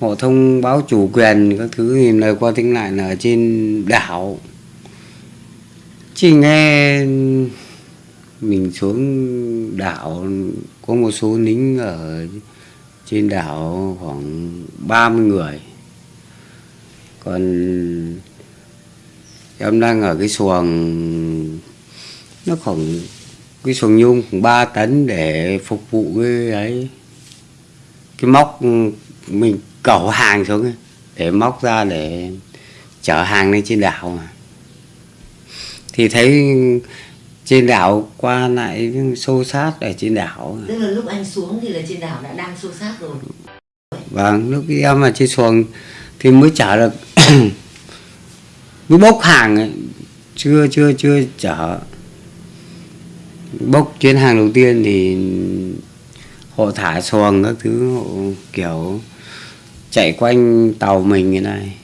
Speaker 2: họ thông báo chủ quyền các thứ thì lời qua tiếng lại là ở trên đảo. Chỉ nghe mình xuống đảo, có một số lính ở trên đảo khoảng 30 người. Còn em đang ở cái xuồng nó khoảng cái xuồng nhung khoảng 3 tấn để phục vụ cái ấy cái móc mình cẩu hàng xuống ấy, để móc ra để chở hàng lên trên đảo mà thì thấy trên đảo qua lại xô sát ở trên đảo
Speaker 1: Tức là lúc anh xuống thì là trên đảo đã đang xô sát rồi.
Speaker 2: Vâng, lúc em ở trên xuồng thì mới chở được cứ bốc hàng ấy. chưa chưa chưa chở bốc chuyến hàng đầu tiên thì họ thả xuồng các thứ họ kiểu chạy quanh tàu mình như này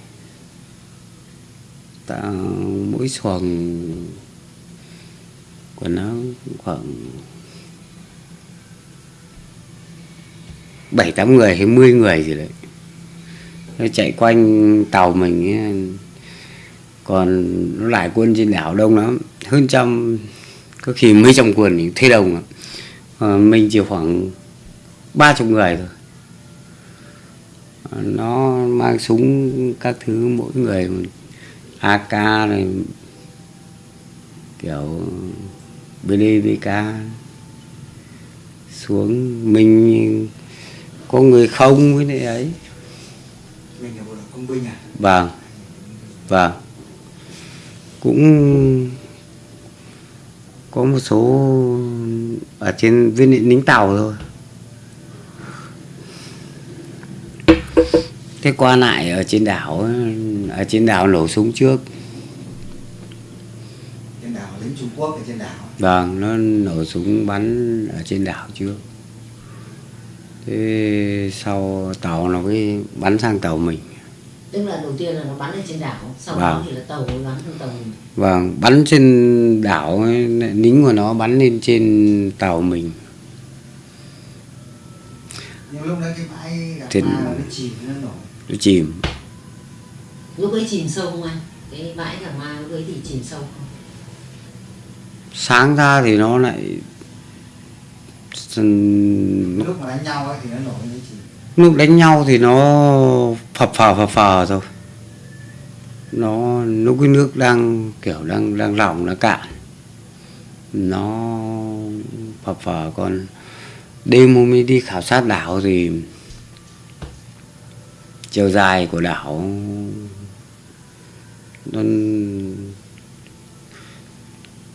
Speaker 2: mỗi xuồng của nó khoảng bảy tám người hay mươi người gì đấy nó chạy quanh tàu mình ấy còn nó lại quân trên đảo đông lắm. Hơn trăm có khi mấy trăm quân thì thế lắm. À, mình chỉ khoảng ba chục người thôi. À, nó mang súng các thứ mỗi người AK này kiểu BDVK xuống. Mình có người không với này ấy.
Speaker 3: Mình là bộ đội công binh à?
Speaker 2: Vâng vâng cũng có một số ở trên viên lính tàu thôi. Thế qua lại ở trên đảo ở trên đảo nổ súng trước.
Speaker 3: Trên đảo lính Trung Quốc ở trên đảo.
Speaker 2: Vâng nó nổ súng bắn ở trên đảo trước. Thế sau tàu nó mới bắn sang tàu mình
Speaker 1: Tức là đầu tiên là nó bắn lên trên đảo, sau
Speaker 2: Vâng.
Speaker 1: đó thì là tàu bắn lên tàu mình.
Speaker 2: Vâng, bắn trên đảo ấy, lính của nó bắn lên trên tàu mình.
Speaker 3: nhưng lúc đấy cái bãi gặp
Speaker 2: Trên-
Speaker 3: ma nó chìm nó nổi
Speaker 2: Nó chìm.
Speaker 1: Lúc ấy chìm sâu không anh? Cái bãi cả ma lúc ấy thì chìm sâu không?
Speaker 2: Sáng ra thì nó lại lúc,
Speaker 3: mà đánh nhau ấy thì nó nổi nó chìm
Speaker 2: lúc đánh nhau thì nó phập phờ phập phờ thôi. Nó lúc cái nước đang kiểu đang đang lỏng nó cạn. Nó phập phờ còn đêm hôm ấy đi khảo sát đảo thì chiều dài của đảo nó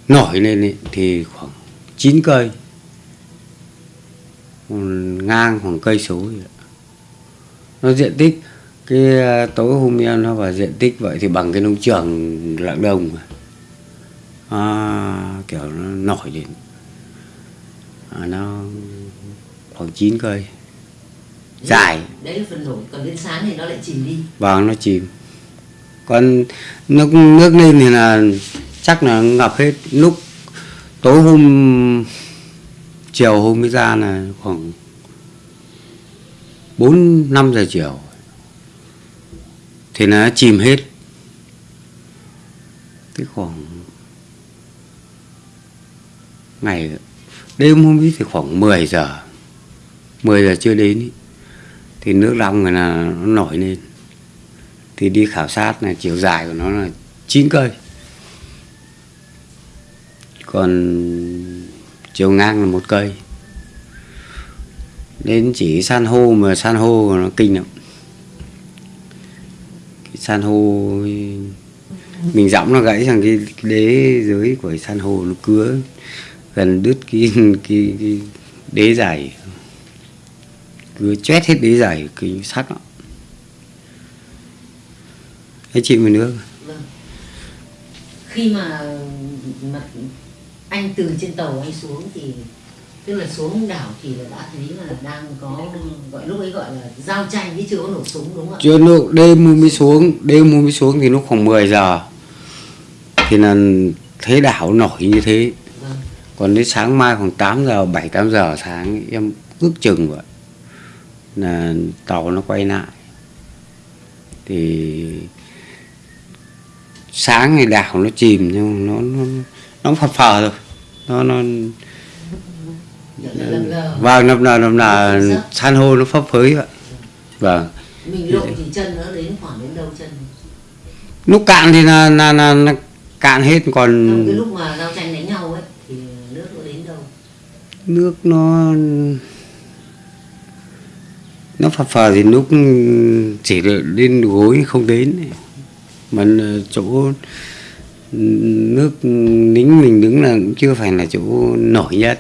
Speaker 2: nổi lên ấy, thì khoảng 9 cây ngang khoảng cây số vậy nó diện tích cái à, tối hôm em nó vào diện tích vậy thì bằng cái nông trường lạng đồng à, kiểu nó nổi lên. À, nó khoảng 9 cây. Dài.
Speaker 1: Đấy là phần nổi, còn đến sáng thì nó lại chìm đi.
Speaker 2: vàng nó chìm. Còn nước nước lên thì là chắc là ngập hết. Lúc tối hôm chiều hôm mới ra là khoảng bốn năm giờ chiều thì nó chìm hết. Cái khoảng ngày, đêm hôm ấy thì khoảng 10 giờ 10 giờ chưa đến ý. thì nước long này là nó nổi lên. Thì đi khảo sát là chiều dài của nó là 9 cây. Còn chiều ngang là một cây. Đến chỉ san hô mà san hô nó kinh lắm san hô. Mình dõng nó gãy sang cái, đế dưới của san hô nó cứa gần đứt cái cái, cái đế dày cứ chét hết đế dày cái sắt đó. Thế chị mình nước
Speaker 1: Vâng. Khi mà, mà anh từ trên tàu anh xuống thì tức là xuống đảo thì là đã thấy là đang có gọi lúc ấy gọi là giao tranh chứ chưa có nổ súng đúng không ạ?
Speaker 2: chưa nước đêm mới xuống đêm mới xuống thì lúc khoảng 10 giờ thì là thấy đảo nổi như thế
Speaker 1: Vâng.
Speaker 2: còn đến sáng mai khoảng 8 giờ 7 8 giờ sáng em ước chừng vậy là tàu nó quay lại thì sáng thì đảo nó chìm nhưng nó nó nó phập phờ rồi nó nó. Vâng năm nào năm nào san hô nó phấp phới vậy vâng.
Speaker 1: Mình lội thì chân nó đến khoảng đến đâu chân.
Speaker 2: lúc cạn thì là, là, là, là cạn hết còn
Speaker 1: Trong cái lúc mà giao tranh đánh nhau ấy thì nước nó đến đâu?
Speaker 2: nước nó nó phập phờ thì lúc chỉ lên gối không đến. Mà chỗ nước nính mình đứng là cũng chưa phải là chỗ nổi nhất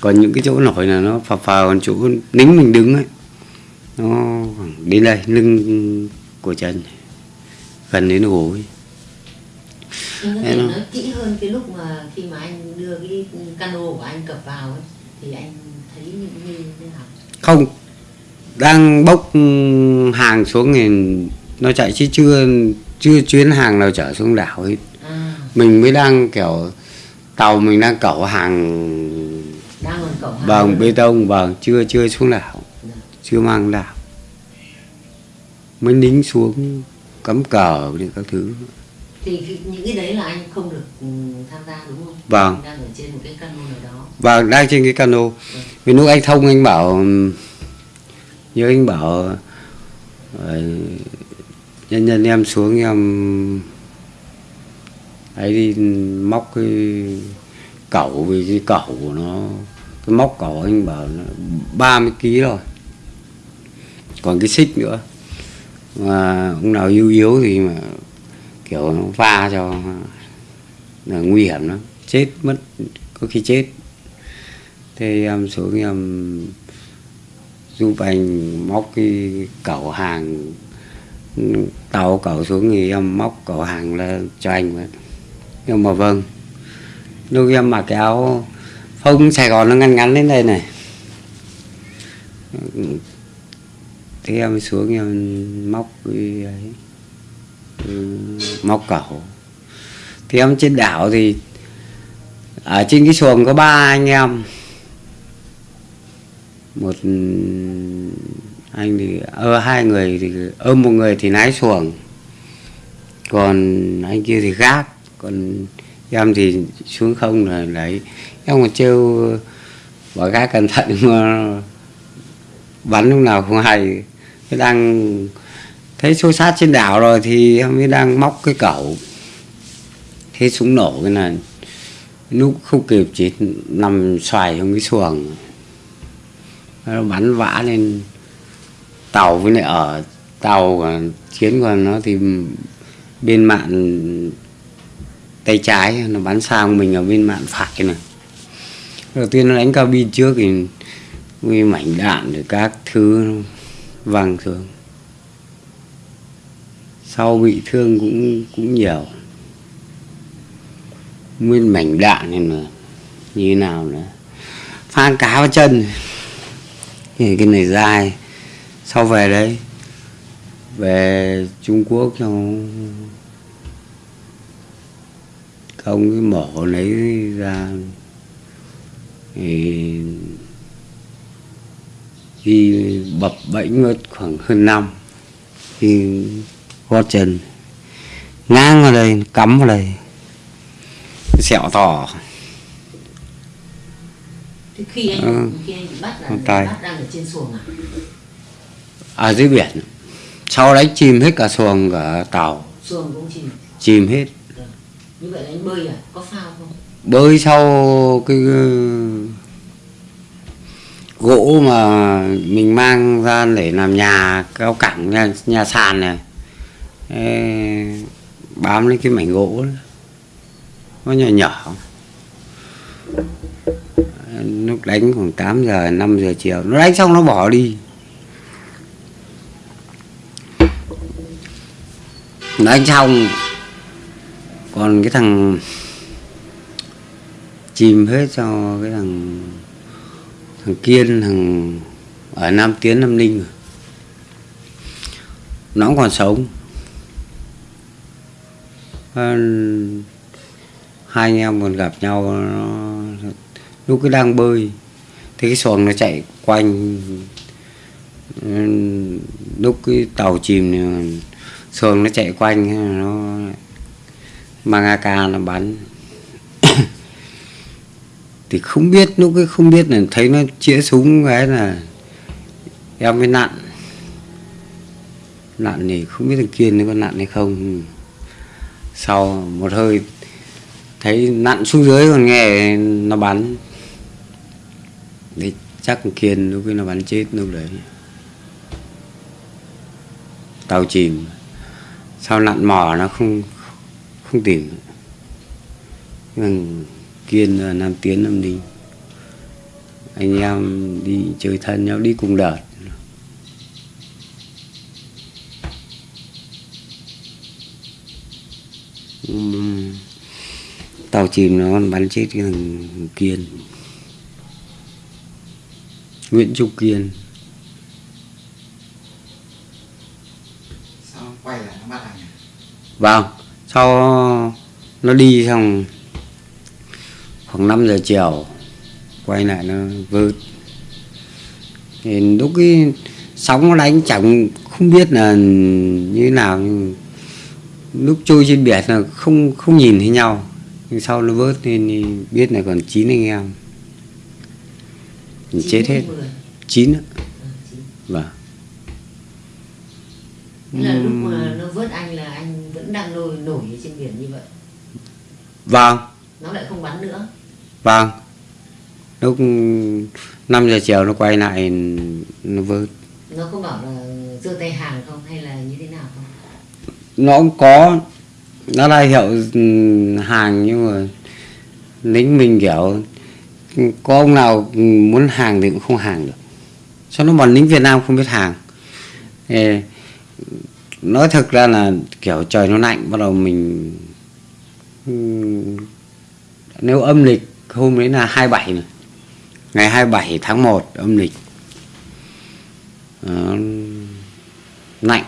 Speaker 2: còn những cái chỗ nổi là nó phập phờ còn chỗ nính mình đứng ấy nó khoảng đến đây lưng của chân gần đến gối nó-
Speaker 1: nói kỹ hơn cái lúc mà khi mà anh đưa cái cano của anh cập vào ấy thì anh thấy như thế nào?
Speaker 2: không đang bốc hàng xuống thì nó chạy chứ chưa chưa chuyến hàng nào chở xuống đảo hết
Speaker 1: À,
Speaker 2: mình mới đang kiểu tàu mình đang cẩu hàng bằng
Speaker 1: nữa.
Speaker 2: bê tông vâng chưa chưa xuống đảo chưa mang đảo mới nính xuống cắm cờ thì các thứ
Speaker 1: thì những cái đấy là anh không được ừ, tham gia đúng không?
Speaker 2: Vâng.
Speaker 1: Anh đang ở trên một cái cano nào đó.
Speaker 2: và đang trên cái cano vì lúc anh thông anh bảo như anh bảo ờ, nhân nhân em xuống em ấy đi móc cái cẩu vì cái cẩu của nó, cái móc cẩu anh bảo nó 30 kg rồi còn cái xích nữa, mà ông nào yếu yếu thì mà kiểu nó va cho là nguy hiểm lắm, chết mất, có khi chết. Thế em xuống em giúp anh móc cái cẩu hàng, tàu cẩu xuống thì em móc cẩu hàng lên cho anh vậy. Nhưng mà vâng lúc em mặc cái áo phông Sài Gòn nó ngắn ngắn đến đây này. Thế em xuống em móc cái ấy ừ, móc cẩu. Thì em trên đảo thì ở trên cái xuồng có ba anh em. Một anh thì ơ hai người thì ôm một người thì lái xuồng, còn anh kia thì gác, còn em thì xuống không là đấy em còn trêu bảo gái cẩn thận mà bắn lúc nào không hay. Cái đang thấy xô sát trên đảo rồi thì em mới đang móc cái cẩu thế súng nổ cái này. Lúc không kịp chỉ nằm xoài trong cái xuồng. Nó bắn vã lên. Tàu với lại ở tàu chiến của nó thì bên mạn tay trái, nó bắn sang mình ở bên mạn phải này. Đầu tiên nó đánh cabin trước thì nguyên mảnh đạn rồi các thứ văng xuống. Sau bị thương cũng cũng nhiều. Nguyên mảnh đạn này mà như thế nào nữa? Phan cá vào chân. Thì cái này dai. Sau về đấy, về Trung Quốc xong không cái mổ lấy ra thì đi bập bẫy mất khoảng hơn năm thì gót chân ngang vào đây cắm vào đây sẹo to
Speaker 1: Thế khi anh
Speaker 2: Ừ.
Speaker 1: khi anh bắt là
Speaker 2: tay.
Speaker 1: bắt đang ở trên xuồng à?
Speaker 2: ở dưới biển sau đấy chìm hết cả xuồng cả tàu
Speaker 1: Xuồng cũng chìm.
Speaker 2: chìm hết
Speaker 1: như vậy là anh bơi à? Có phao không?
Speaker 2: bơi sau cái ờ, gỗ mà mình mang ra để làm nhà cao cẳng nhà, nhà sàn này Ê, bám lên cái mảnh gỗ đó. nó nhỏ nhỏ lúc đánh khoảng 8 giờ 5 giờ chiều nó đánh xong nó bỏ đi nó đánh xong còn cái thằng chìm hết cho cái thằng thằng kiên, thằng ở nam tiến, nam ninh rồi. nó cũng còn sống ờ, hai anh em còn gặp nhau, nó lúc cái đang bơi, thì cái xuồng nó chạy quanh ừ, lúc cái tàu chìm thì xuồng nó chạy quanh, nó mang AK nó bắn *coughs* thì không biết, lúc ấy không biết là thấy nó chĩa súng cái là em mới nặn. Nặn thì không biết thằng kiên nó có nặn hay không. Sau một hơi thấy nặn xuống dưới còn nghe nó bắn. Thì chắc thằng kiên lúc ấy nó bắn chết lúc đấy. Tàu chìm. Sau nặn mỏ nó không không tìm thằng kiên là nam tiến nam đinh anh em đi chơi thân nhau đi cùng đợt. Tàu chìm nó bắn chết cái thằng kiên. Nguyễn trúc kiên.
Speaker 3: Sau quay lại nó bắt à?
Speaker 2: vâng sau nó đi xong khoảng 5 giờ chiều quay lại nó vớt thì lúc cái sóng nó đánh chẳng không biết là như nào lúc trôi trên biển là không không nhìn thấy nhau. Nhưng sau nó vớt thì biết là còn chín anh em. Thì chết hết. chín ạ. vâng.
Speaker 1: Thế là lúc mà nó vớt anh là anh vẫn đang nổi nổi trên biển như vậy.
Speaker 2: Vâng.
Speaker 1: Nó lại không bắn nữa.
Speaker 2: Vâng. Lúc 5 giờ chiều nó quay lại Nó vớt
Speaker 1: nó có bảo là giơ tay hàng không hay là như thế nào không?
Speaker 2: Nó cũng có. Nó ra hiệu ừ, hàng nhưng mà Lính mình kiểu Có ông nào muốn hàng thì cũng không hàng được. Sao nó bọn lính Việt Nam không biết hàng Ê, Nói thực ra là kiểu trời nó lạnh Bắt đầu mình Nếu âm lịch hôm đấy là 27 này. Ngày 27 tháng 1 âm lịch à, Lạnh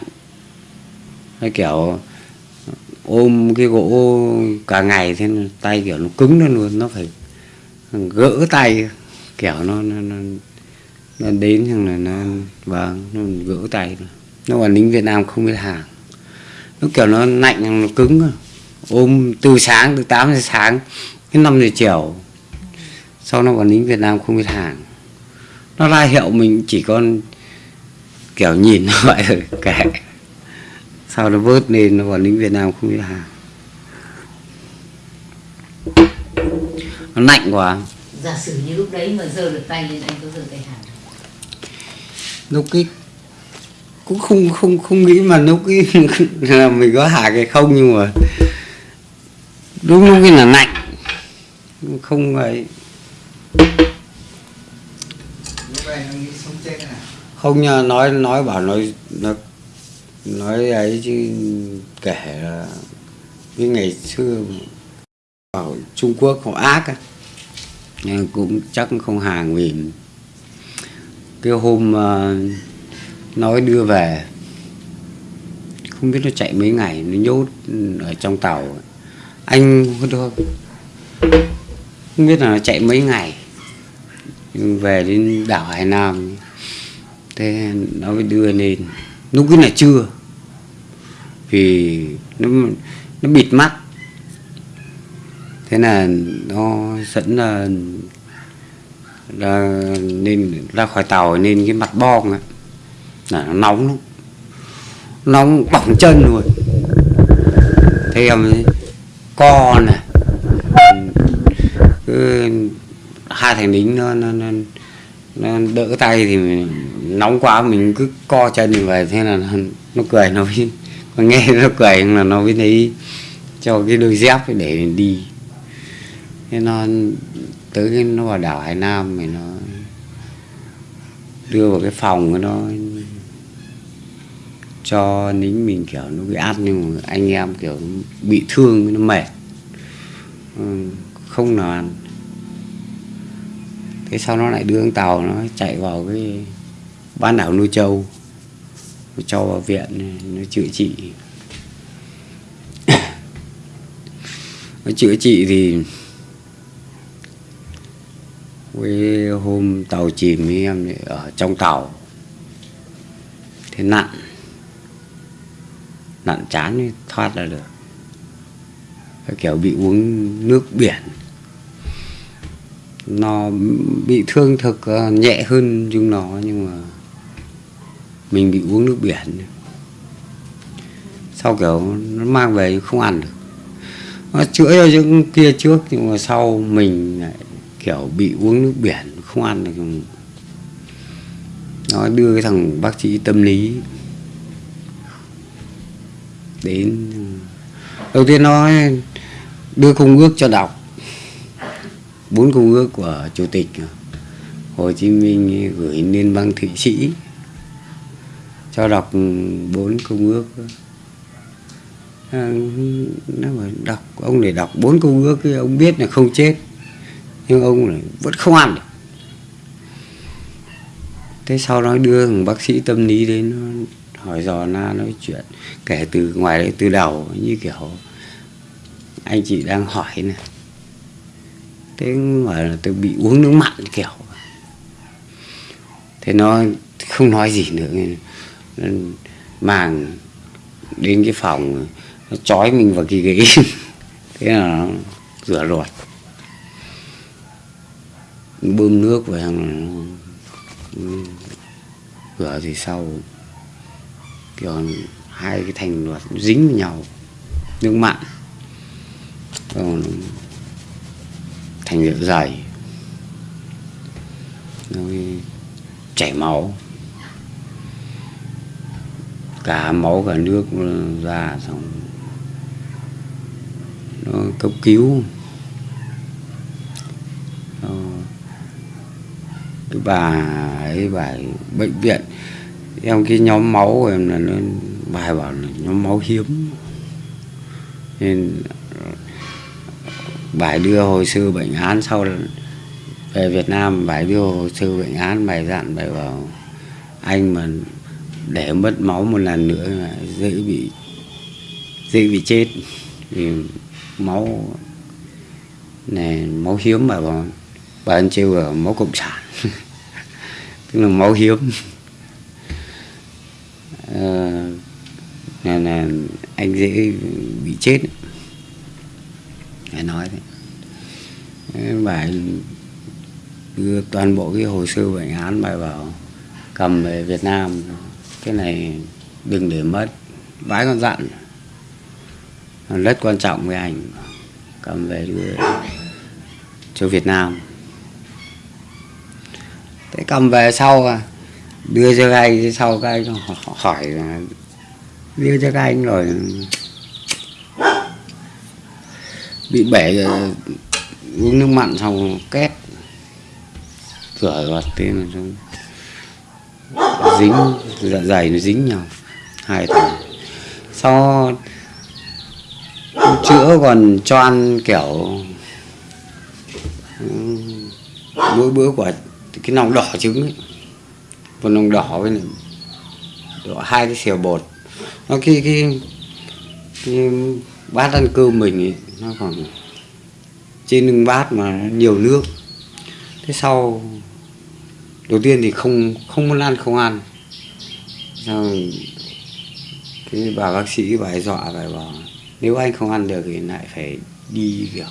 Speaker 2: Cái kiểu ôm cái gỗ cả ngày thế tay kiểu nó cứng lên luôn nó phải gỡ tay kiểu nó nó, nó, nó đến xong là nó vâng nó gỡ tay nó là lính Việt Nam không biết hàng. Nó kiểu nó lạnh nó cứng ôm từ sáng từ 8 giờ sáng đến 5 giờ chiều sau nó còn lính Việt Nam không biết hàng. Nó ra hiệu mình chỉ còn kiểu nhìn *laughs* nó vậy rồi kệ. Sau nó vớt lên nó còn lính Việt Nam không biết hàng. Nó lạnh quá.
Speaker 1: Giả sử như lúc đấy mà giơ được tay lên anh có giơ tay hàng
Speaker 2: lúc cái cũng không không không nghĩ mà lúc ấy *laughs* là mình có hạ cái không nhưng mà đúng lúc ấy là lạnh. Không ấy không nhờ nói nói bảo nói nó nói ấy chứ kể là cái ngày xưa ở Trung Quốc họ ác á nhưng cũng chắc không hàng vì cái hôm uh, nói đưa về. Không biết nó chạy mấy ngày nó nhốt ở trong tàu. Anh không? Biết là nó chạy mấy ngày. Nhưng về đến đảo Hải Nam. Thế nó mới đưa lên. Lúc cái là chưa vì nó nó bịt mắt. Thế là nó dẫn là, là nên ra khỏi tàu nên cái mặt bong ấy, là nó nóng lắm. Nóng bỏng chân luôn. Thế em co này cứ hai thằng lính nó, nó, nó, nó đỡ tay thì mình, nóng quá mình cứ co chân như vậy thế là nó, nó cười nó mới *laughs* còn nghe nó cười là nó mới lấy cho cái đôi dép để để đi. Thế nó tới cái nó vào đảo Hải Nam thì nó đưa vào cái phòng của nó cho lính mình kiểu nó bị áp nhưng mà anh em kiểu bị thương, nó mệt. Ừ, không nào ăn thế sau nó lại đưa con tàu nó chạy vào cái bán đảo nuôi trâu. Nó cho vào viện, nó chữa trị. Nó chữa trị thì cái hôm tàu chìm với em ở trong tàu. Thế nặng nặn chán mới thoát ra được. Cái kiểu bị uống nước biển. Nó bị thương thực ờ, nhẹ hơn chúng nó, nhưng mà mình bị uống nước biển. Sau kiểu nó mang về không ăn được. Nó chữa cho những kia trước, nhưng mà sau mình lại kiểu bị uống nước biển, không ăn được. Nó đưa cái thằng bác sĩ tâm lý đến. Đầu tiên nó đưa công ước cho đọc. Bốn công ước của chủ tịch Hồ Chí Minh gửi liên bang Thụy Sĩ. Cho đọc bốn công ước. À, nó mà đọc, ông để đọc bốn công ước thì ông biết là không chết. Nhưng ông lại vẫn không ăn được. Thế sau đó đưa bác sĩ tâm lý đến, nó hỏi dò na nói chuyện, kể từ ngoài đấy từ đầu, như kiểu anh chị đang hỏi này thế mà là tôi bị uống nước mặn kiểu. Thế nó không nói gì nữa, nên màng đến cái phòng, nó trói mình vào cái ghế. *laughs* Thế là nó rửa ruột. Bơm nước vào rửa thì sau kiểu hai cái thành luật dính với nhau. Nước mặn. Còn thành dạ dày. Nó chảy máu. Cả máu cả nước ra xong nó cấp cứu. Cái bà ấy, bà bệnh viện em cái nhóm máu của em là nó bài bảo là nhóm máu hiếm. Nên, bài đưa hồ sơ bệnh án sau về Việt Nam, bài đưa hồ sơ bệnh án, bài dặn, bài bảo anh mà để mất máu một lần nữa là dễ bị dễ bị chết. Vì máu này máu hiếm mà bảo bà anh trêu là máu cộng sản. *laughs* Tức là máu hiếm. Ờ, là, là anh dễ bị chết. Phải nói thế. Bài đưa toàn bộ cái hồ sơ bệnh án bài bảo cầm về Việt Nam. Cái này đừng để mất. Vãi con dặn. Rất quan trọng với anh. Cầm về đưa cho Việt Nam. Thế cầm về sau à? Đưa cho các anh, sau các anh hỏi đưa cho các anh rồi. Bị bể uống nước mặn xong két, rửa ruột tên là xong dính dạ dày nó dính nhau, hai tháng sau chữa còn cho ăn kiểu ừ, mỗi bữa quả, cái nòng đỏ trứng ấy một nòng đỏ với này. Đỏ hai cái xèo bột. Nó cái cái, cái bát ăn cơm mình ấy, nó còn trên lưng bát mà nhiều nước. Thế sau đầu tiên thì không không muốn ăn không ăn. Sau cái bà bác sĩ bà ấy dọa bà ấy bảo nếu anh không ăn được thì lại phải đi kiểu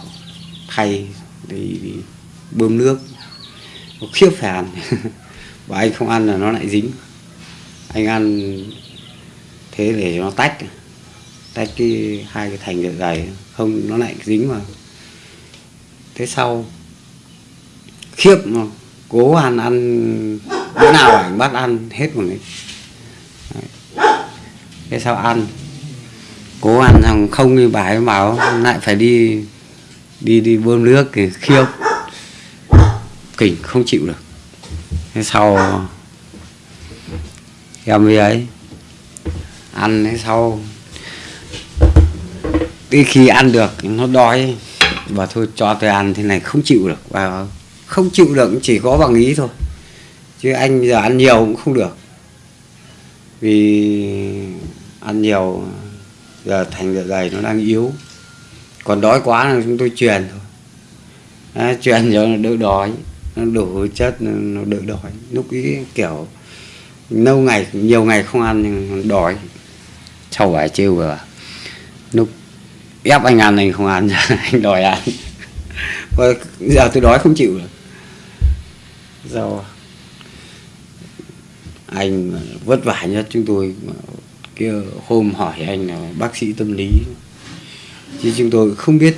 Speaker 2: thay đi, đi bơm nước. Khiếp phải ăn. *laughs* và anh không ăn là nó lại dính. Anh ăn thế để nó tách. Tách cái hai cái thành dạ dày, không, nó lại dính vào. Thế sau, khiếp mà cố ăn ăn bữa nào ảnh bắt ăn hết một đấy. Thế sao ăn, cố ăn rằng không như bà ấy bảo lại phải đi đi đi bơm nước thì khiếp. Kỉnh không chịu được thế sau em với ấy ăn thế sau. Cái khi ăn được nó đói và thôi cho tôi ăn thế này không chịu được. Và không chịu được chỉ có bằng ý thôi. Chứ anh giờ ăn nhiều cũng không được. Vì ăn nhiều giờ thành dạ dày nó đang yếu. Còn đói quá là chúng tôi truyền thôi. À, truyền cho nó đỡ đói nó đủ chất, nó đỡ đói. Lúc ý kiểu, lâu ngày, nhiều ngày không ăn nhưng đói. Sau vài trêu vừa lúc ép anh ăn anh không ăn, *laughs* anh đòi ăn. Và giờ tôi đói không chịu được. Do anh vất vả nhất chúng tôi kia hôm hỏi anh là bác sĩ tâm lý. Chứ chúng tôi không biết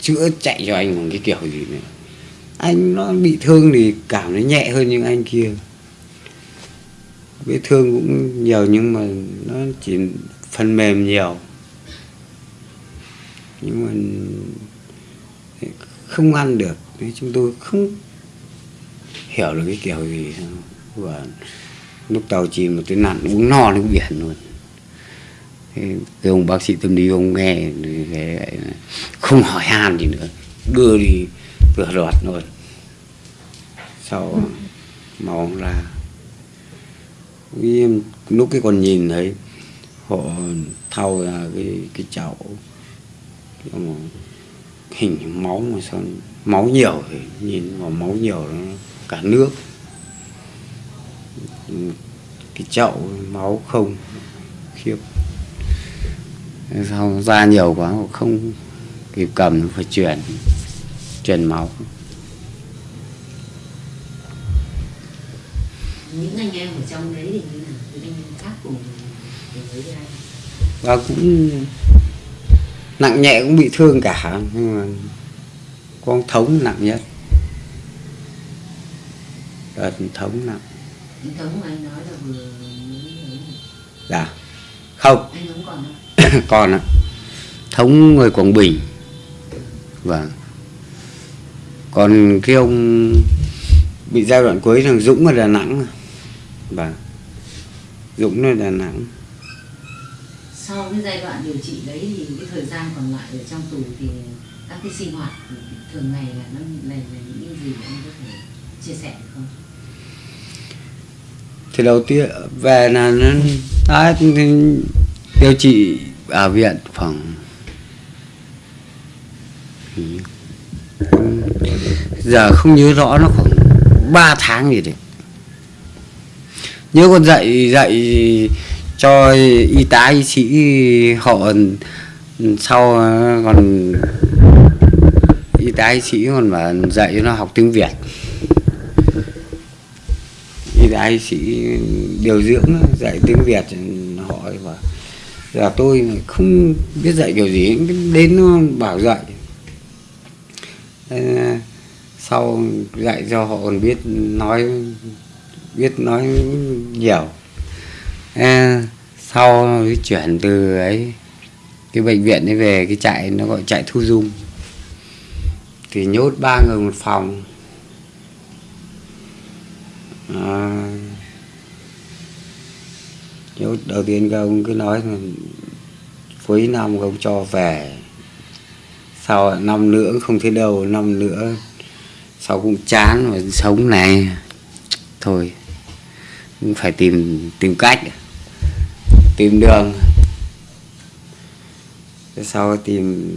Speaker 2: chữa chạy cho anh một cái kiểu gì nữa anh nó bị thương thì cảm thấy nhẹ hơn những anh kia. Vết thương cũng nhiều nhưng mà nó chỉ phần mềm nhiều. Nhưng mà không ăn được. Chúng tôi không hiểu được cái kiểu gì. Và lúc tàu chìm mà tôi nặn uống no nước biển luôn. Cái ông bác sĩ tâm lý ông nghe thì không hỏi han gì nữa. Đưa đi vừa loạt luôn sau máu ra. Em, lúc cái còn nhìn thấy, họ thao ra cái cái chậu hình máu mà sao, máu nhiều thì nhìn vào máu nhiều nó cả nước. Cái chậu, máu không, khiếp. Sao ra nhiều quá không kịp cầm, phải chuyển chuyển máu.
Speaker 1: Những anh em ở trong đấy thì như nào? Những anh em khác cùng với anh
Speaker 2: và cũng nặng nhẹ cũng bị thương cả nhưng mà con thống nặng nhất. Đợt thống nặng.
Speaker 1: Mà anh nói là vừa
Speaker 2: dạ. Không.
Speaker 1: Anh vẫn còn không? *coughs*
Speaker 2: Còn ạ. Thống người quảng bình. Vâng còn cái ông bị giai đoạn cuối thằng dũng ở đà nẵng vâng dũng ở đà nẵng.
Speaker 1: Sau cái giai đoạn điều trị đấy thì cái thời gian còn lại ở trong tù thì các cái sinh hoạt thường ngày là nó là, là những gì anh có thể chia sẻ được không?
Speaker 2: Thì đầu tiên về là nó à, điều trị ở viện khoảng giờ không nhớ rõ nó khoảng 3 tháng gì đấy nhớ còn dạy dạy cho y tá, y sĩ họ sau, còn y tá, y sĩ còn mà dạy nó học tiếng việt. Y tá, y sĩ điều dưỡng, dạy tiếng việt. Họ và là tôi không biết dạy kiểu gì đến nó bảo dạy. Ờ, sau dạy cho họ còn biết nói biết nói nhiều. À, sau chuyển từ ấy cái bệnh viện ấy về cái trại nó gọi trại thu dung. Thì nhốt ba người một phòng. À, nhốt đầu tiên các ông cứ nói là cuối năm ông cho về. Sau năm nữa không thấy đâu năm nữa sau cũng chán mà sống này. Thôi phải tìm tìm cách, tìm đường. Sau tìm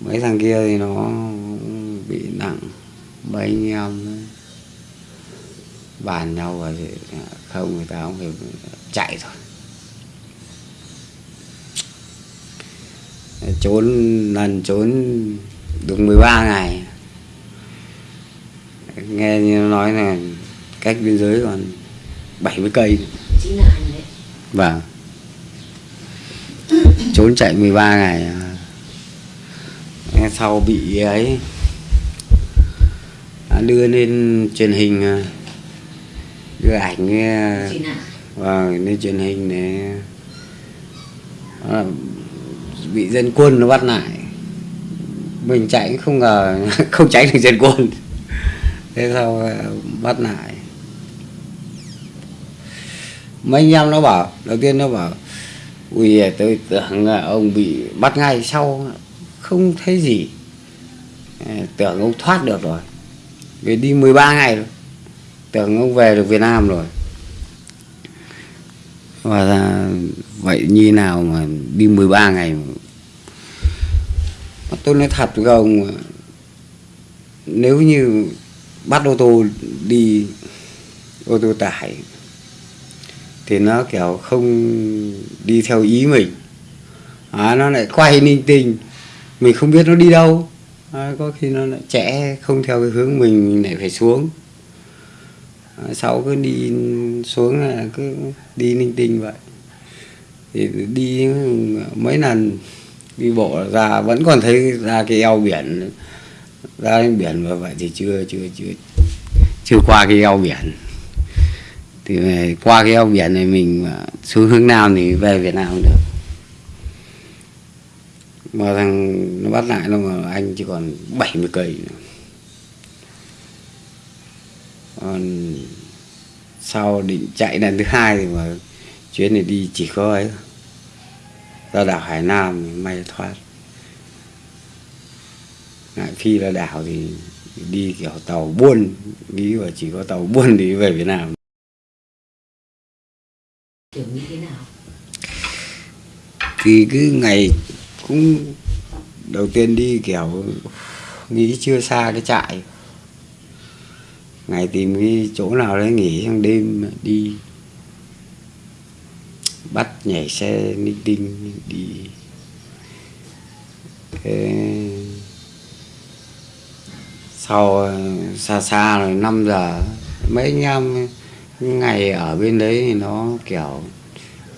Speaker 2: mấy thằng kia thì nó bị nặng. Mấy anh em bàn nhau rồi thì không, người ta cũng phải chạy thôi. Trốn, lần trốn được 13 ngày. Nghe như nó nói là cách biên giới còn 70 cây.
Speaker 1: Đấy.
Speaker 2: Vâng. Trốn chạy 13 ngày. Sau bị ấy đưa lên truyền hình đưa ảnh à,
Speaker 1: nào
Speaker 2: vâng lên truyền hình để à, bị dân quân nó bắt lại. Mình chạy cũng không ngờ *laughs* không tránh được dân quân. Thế sau à, bắt lại mấy anh em nó bảo, đầu tiên nó bảo, ui tôi tưởng là ông bị bắt ngay sau, không thấy gì. Tưởng ông thoát được rồi. Vì đi 13 ngày rồi. Tưởng ông về được Việt Nam rồi. Và ra vậy như nào mà đi 13 ngày Mà tôi nói thật với ông, nếu như bắt ô tô đi, ô tô tải thì nó kiểu không đi theo ý mình. À, nó lại quay ninh tình mình không biết nó đi đâu. À, có khi nó lại trẻ không theo cái hướng mình mình lại phải xuống. À, sau cứ đi xuống là cứ đi ninh tinh vậy. Thì đi mấy lần đi bộ ra vẫn còn thấy ra cái eo biển ra đến biển và vậy thì chưa chưa chưa chưa qua cái eo biển thì về, qua cái eo biển này mình xuống hướng nào thì về Việt Nam cũng được. Mà thằng nó bắt lại nó mà anh chỉ còn 70 cây nữa. còn sau định chạy lần thứ hai thì mà chuyến này đi chỉ có ấy ra đảo Hải Nam thì may thoát. Ngại phi ra đảo thì đi kiểu tàu buôn, nghĩ và chỉ có tàu buôn đi về Việt Nam
Speaker 1: kiểu nghĩ thế nào
Speaker 2: thì cứ ngày cũng đầu tiên đi kiểu nghĩ chưa xa cái trại. Ngày tìm cái chỗ nào đấy nghỉ trong đêm đi bắt nhảy xe ninh tinh đi. Thế sau, xa xa rồi 5 giờ, mấy anh em ngày ở bên đấy thì nó kiểu,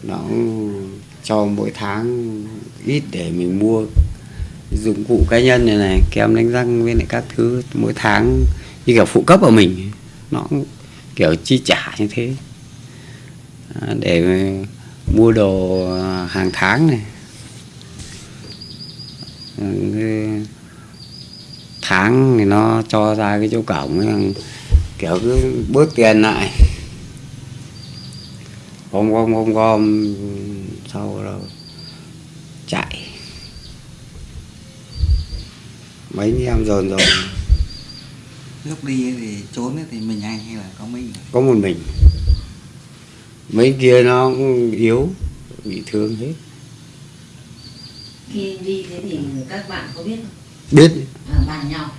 Speaker 2: nó cho mỗi tháng ít để mình mua. Dụng cụ cá nhân này này kem đánh răng với lại các thứ mỗi tháng như kiểu phụ cấp của mình nó kiểu chi trả như thế. À, để mua đồ à, hàng tháng này. Ừ, tháng thì nó cho ra cái chỗ cổng ấy, kiểu cứ bớt tiền lại. Gom gom gom gom sau rồi chạy. Mấy anh em dồn dồn.
Speaker 3: Lúc đi thì trốn thì mình anh hay là có mình
Speaker 2: có một mình. Mấy kia nó cũng yếu bị thương hết.
Speaker 1: Khi đi thế thì các bạn có biết không?
Speaker 2: Biết.
Speaker 1: À, bàn nhau.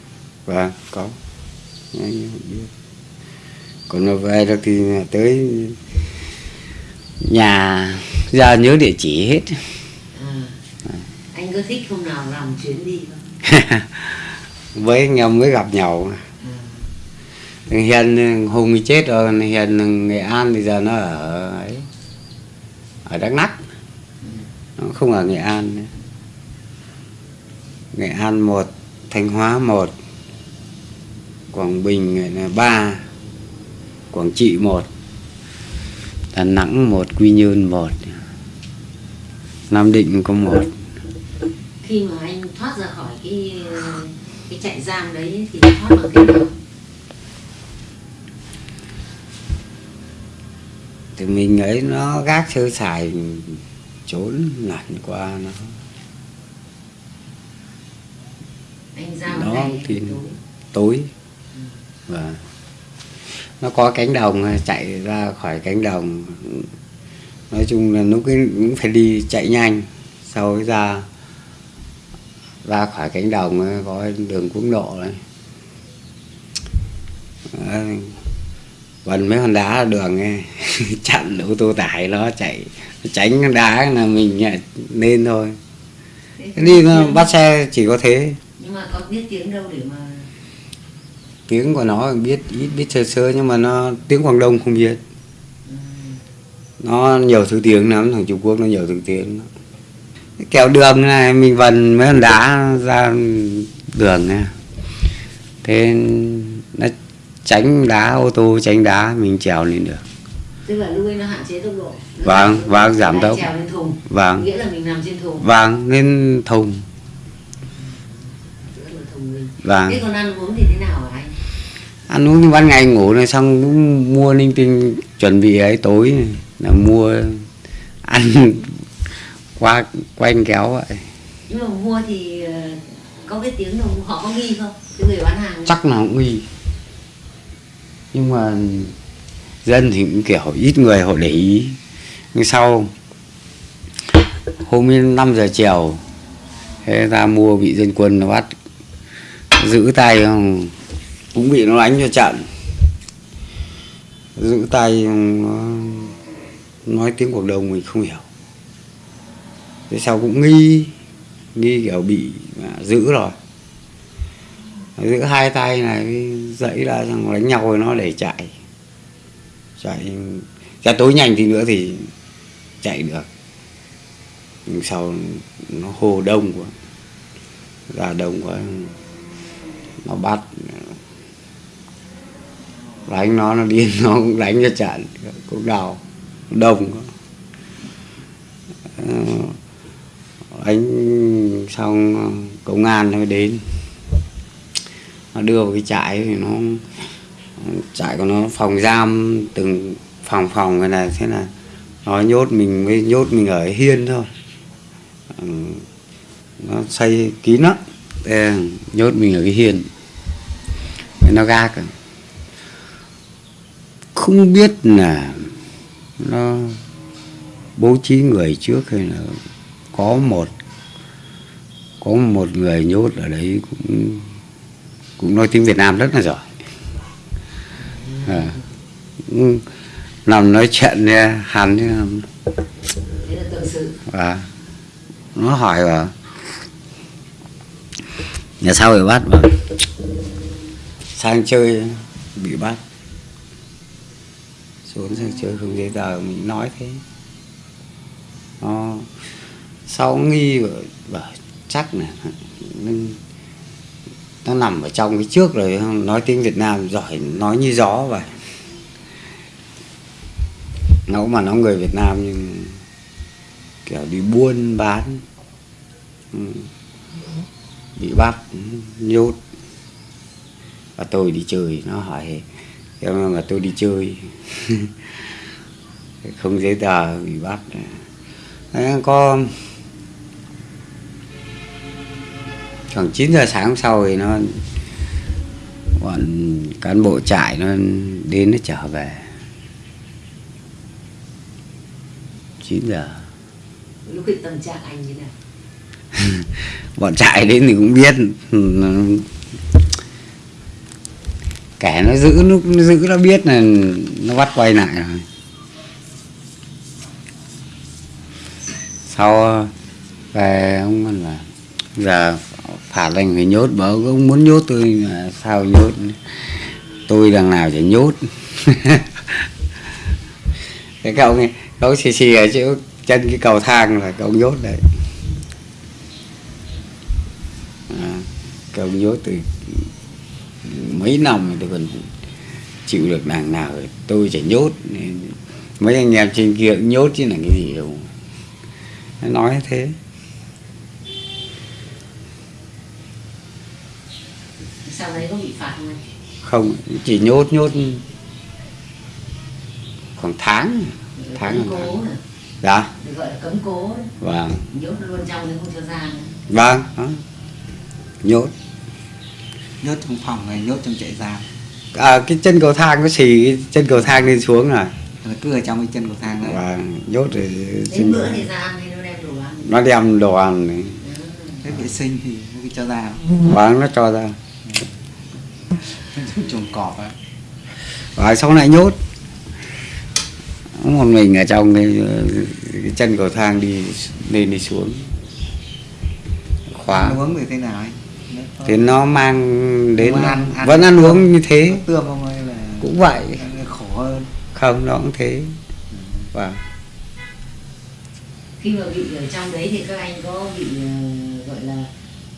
Speaker 2: Và có. Anh biết. Còn mà về được thì tới nhà ra nhớ địa chỉ hết
Speaker 1: à. anh có thích hôm nào làm chuyến đi không *laughs*
Speaker 2: với anh em mới gặp nhau
Speaker 1: à.
Speaker 2: Thằng Hiền Hùng chết rồi thằng Hiền Nghệ An thì giờ nó ở ấy ở Đắk Lắk nó không ở Nghệ An nữa. Nghệ An một Thanh Hóa một Quảng Bình ba Quảng Trị một Đà Nẵng một Quy Nhơn một Nam Định có một.
Speaker 1: Khi mà anh thoát ra khỏi cái cái trại giam đấy thì thoát bằng cách nào?
Speaker 2: Thì mình ấy nó gác sơ sài trốn lẩn qua nó.
Speaker 1: Anh giam
Speaker 2: Đó, thì-
Speaker 1: tối.
Speaker 2: Tối và nó có cánh đồng chạy ra khỏi cánh đồng. Nói chung là lúc ấy cũng phải đi chạy nhanh. Sau ra ra khỏi cánh đồng có đường quốc lộ Đấy, vần mấy hòn đá là đường ấy. *laughs* chặn ô tô tải nó chạy. Tránh đá là mình lên thôi.
Speaker 1: Thế
Speaker 2: đi nó bắt xe chỉ có thế.
Speaker 1: Nhưng mà có biết tiếng đâu để mà
Speaker 2: tiếng của nó biết ít biết sơ sơ nhưng mà nó tiếng Quảng Đông không biết. Nó nhiều thứ tiếng lắm thằng Trung Quốc nó nhiều thứ tiếng kẹo đường này mình vần mấy hòn đá ra đường này thế nó tránh đá ô tô tránh đá mình trèo lên được.
Speaker 1: Tức là ấy nó hạn chế tốc độ. Nó
Speaker 2: Vâng, vâng, giảm tốc.
Speaker 1: trèo lên thùng.
Speaker 2: Vâng.
Speaker 1: Nghĩa là mình nằm trên thùng.
Speaker 2: Vâng lên thùng. Vâng.
Speaker 1: Thế còn ăn uống thì thế nào anh
Speaker 2: ăn uống thì ban ngày ngủ này xong cũng mua linh tinh chuẩn bị ấy tối này, là mua ăn *laughs* qua quanh kéo vậy.
Speaker 1: Nhưng mà mua thì ờ, có biết tiếng đâu họ có nghi không? Cái người bán hàng.
Speaker 2: Chắc là cũng nghi. Nhưng mà dân thì cũng kiểu ít người họ để ý. Nhưng sau hôm ấy 5 giờ chiều thế ra mua bị dân quân nó bắt giữ tay không cũng bị nó đánh cho chặn giữ tay, nó nói tiếng cuộc đồng mình không hiểu. Thế sau cũng nghi nghi kiểu bị à, giữ rồi. Giữ hai tay này, dãy ra xong đánh nhau rồi nó để chạy. Chạy, ra tối nhanh thì nữa thì chạy được. Nhưng sau nó hồ đông quá, ra đông quá, nó bắt đánh nó nó điên, *laughs* nó cũng đánh cho trận cũng đào đồng ờ, đánh xong ờ, công an nó đến. Nó đưa vào cái trại thì nó, trại của nó phòng giam từng phòng phòng cái này, thế là nó nhốt mình, mới nhốt mình ở hiên thôi. Ờ, nó xây kín lắm. Nhốt mình ở cái hiên. Nó gác rồi không biết là nó bố trí người trước hay là có một có một người nhốt ở đấy cũng cũng nói tiếng Việt Nam rất là giỏi. À, làm nói chuyện nha hắn thế à, nó hỏi là nhà sao bị bắt mà? Sang chơi bị bắt xuống sân chơi không giấy tờ mình nói thế. Nó sau nghi và, bảo chắc là nó, nó nằm ở trong cái trước rồi nói tiếng Việt Nam giỏi nói như gió vậy. Nó mà nó người Việt Nam nhưng kiểu đi buôn bán ừ, bị bắt nhốt. Và tôi đi chơi nó hỏi em mà tôi đi chơi. *laughs* Không giấy tờ bị bắt. Đấy, có khoảng 9 giờ sáng hôm sau thì nó bọn cán bộ trại nó đến nó trở về. 9 giờ.
Speaker 1: Lúc tâm trạng anh như nào? *laughs*
Speaker 2: Bọn trại đến thì cũng biết kẻ nó giữ nó, nó giữ nó biết là nó bắt quay lại rồi. Sau về ông là giờ phạt anh phải nhốt bởi ông muốn nhốt tôi mà sao nhốt? Tôi đằng nào chả nhốt. *laughs* Cái cậu này cậu xì xì ở chỗ chân cái cầu thang là cậu nhốt đấy. À, cậu nhốt từ mấy năm tôi còn chịu được đằng nào rồi tôi chỉ nhốt mấy anh em trên kia cũng nhốt chứ là cái gì đâu. Nó nói thế.
Speaker 1: Sau đấy có bị phạt không
Speaker 2: không chỉ nhốt nhốt khoảng tháng tháng
Speaker 1: cấm cố
Speaker 2: tháng. dạ.
Speaker 1: Được gọi là cấm cố
Speaker 2: vâng.
Speaker 1: Nhốt luôn trong không cho ra nữa.
Speaker 2: Vâng đó. nhốt
Speaker 3: nhốt trong phòng này nhốt trong trại giam?
Speaker 2: À, cái chân cầu thang có xì cái chân cầu thang lên xuống rồi.
Speaker 3: Là cứ ở trong cái chân cầu thang đấy
Speaker 2: và nhốt rồi
Speaker 1: đến bữa thì ra ăn thì nó đem đồ ăn.
Speaker 2: Nó đem đồ ăn này
Speaker 3: cái vệ sinh thì nó cho ra.
Speaker 2: Và nó cho ra.
Speaker 3: Chuồng cọp á.
Speaker 2: Và sau này nhốt. Một mình ở trong cái, cái chân cầu thang đi lên đi xuống. Khóa
Speaker 3: uống thì thế nào anh
Speaker 2: thì nó mang đến
Speaker 3: ăn- ăn-
Speaker 2: vẫn ăn uống như thế.
Speaker 3: Tươm không hay là
Speaker 2: cũng vậy.
Speaker 3: khổ hơn?
Speaker 2: Không nó cũng thế. Và
Speaker 1: khi mà bị ở trong đấy thì các anh có bị ờ, gọi là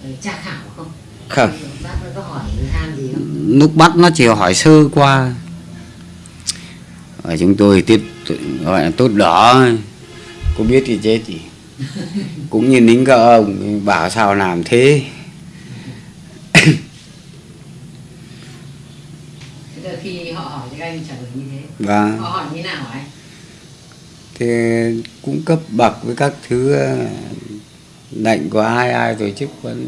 Speaker 1: ờ, tra khảo không?
Speaker 2: Không.
Speaker 1: Bác nó có hỏi than gì không?
Speaker 2: Lúc bắt nó chỉ hỏi sơ qua. Ở chúng tôi tiết gọi là tốt đỏ. Có biết thì chết gì *laughs* cũng như lính các ông bảo sao làm thế
Speaker 1: là khi họ hỏi thì các anh trả lời như thế.
Speaker 2: Và
Speaker 1: họ hỏi như nào anh
Speaker 2: thì cũng cấp bậc với các thứ ờ, lệnh của ai ai tổ chức vẫn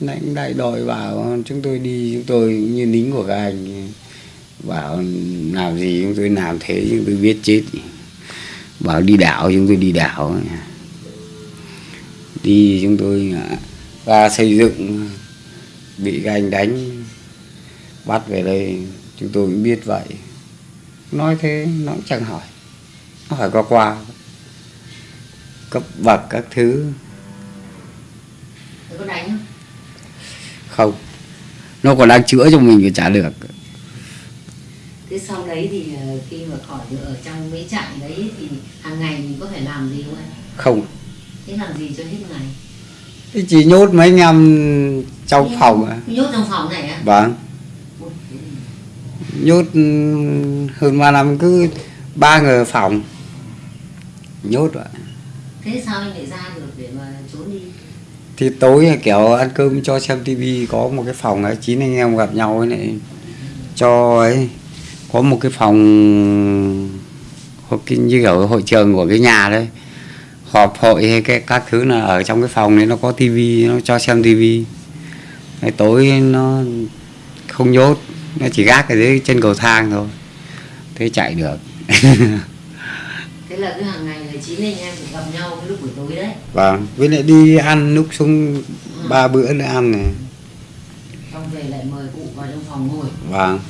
Speaker 2: lãnh đại đội bảo chúng tôi đi chúng tôi như lính của các anh bảo làm gì chúng tôi làm thế chúng tôi biết chết. Bảo đi đảo chúng tôi đi đảo. Đi chúng tôi à, ra xây dựng bị các anh đánh bắt về đây chúng tôi cũng biết vậy nói thế nó cũng chẳng hỏi nó phải có qua cấp bậc các thứ
Speaker 1: Thế có đánh không?
Speaker 2: không nó còn đang chữa cho mình thì chả được
Speaker 1: Thế sau đấy thì ờ, khi mà khỏi được ở trong mấy trại đấy thì hàng ngày mình có phải làm gì không anh?
Speaker 2: không
Speaker 1: Thế làm gì cho hết ngày?
Speaker 2: Thế chỉ nhốt mấy anh em trong phòng à.
Speaker 1: Nhốt trong phòng này á?
Speaker 2: vâng
Speaker 1: thế thì-
Speaker 2: nhốt ừ, hơn ba năm cứ ba người phòng. Nhốt vậy
Speaker 1: Thế sao anh lại ra được để mà trốn đi?
Speaker 2: thì tối kiểu ăn cơm cho xem tivi có một cái phòng ấy chín anh em gặp nhau ấy cho ấy. Có một cái phòng như kiểu hội trường của cái nhà đấy. Họp hội hay cái các thứ là ở trong cái phòng đấy nó có tivi nó cho xem tivi tối nó không nhốt nó chỉ gác ở dưới chân cầu thang thôi. Thế chạy được. *laughs*
Speaker 1: Thế là cứ hàng ngày là chín anh em phải gặp nhau cái lúc buổi tối đấy.
Speaker 2: Vâng với lại đi ăn núp xuống ba bữa nữa ăn này.
Speaker 1: Xong về lại mời cụ vào trong phòng ngồi.
Speaker 2: Vâng.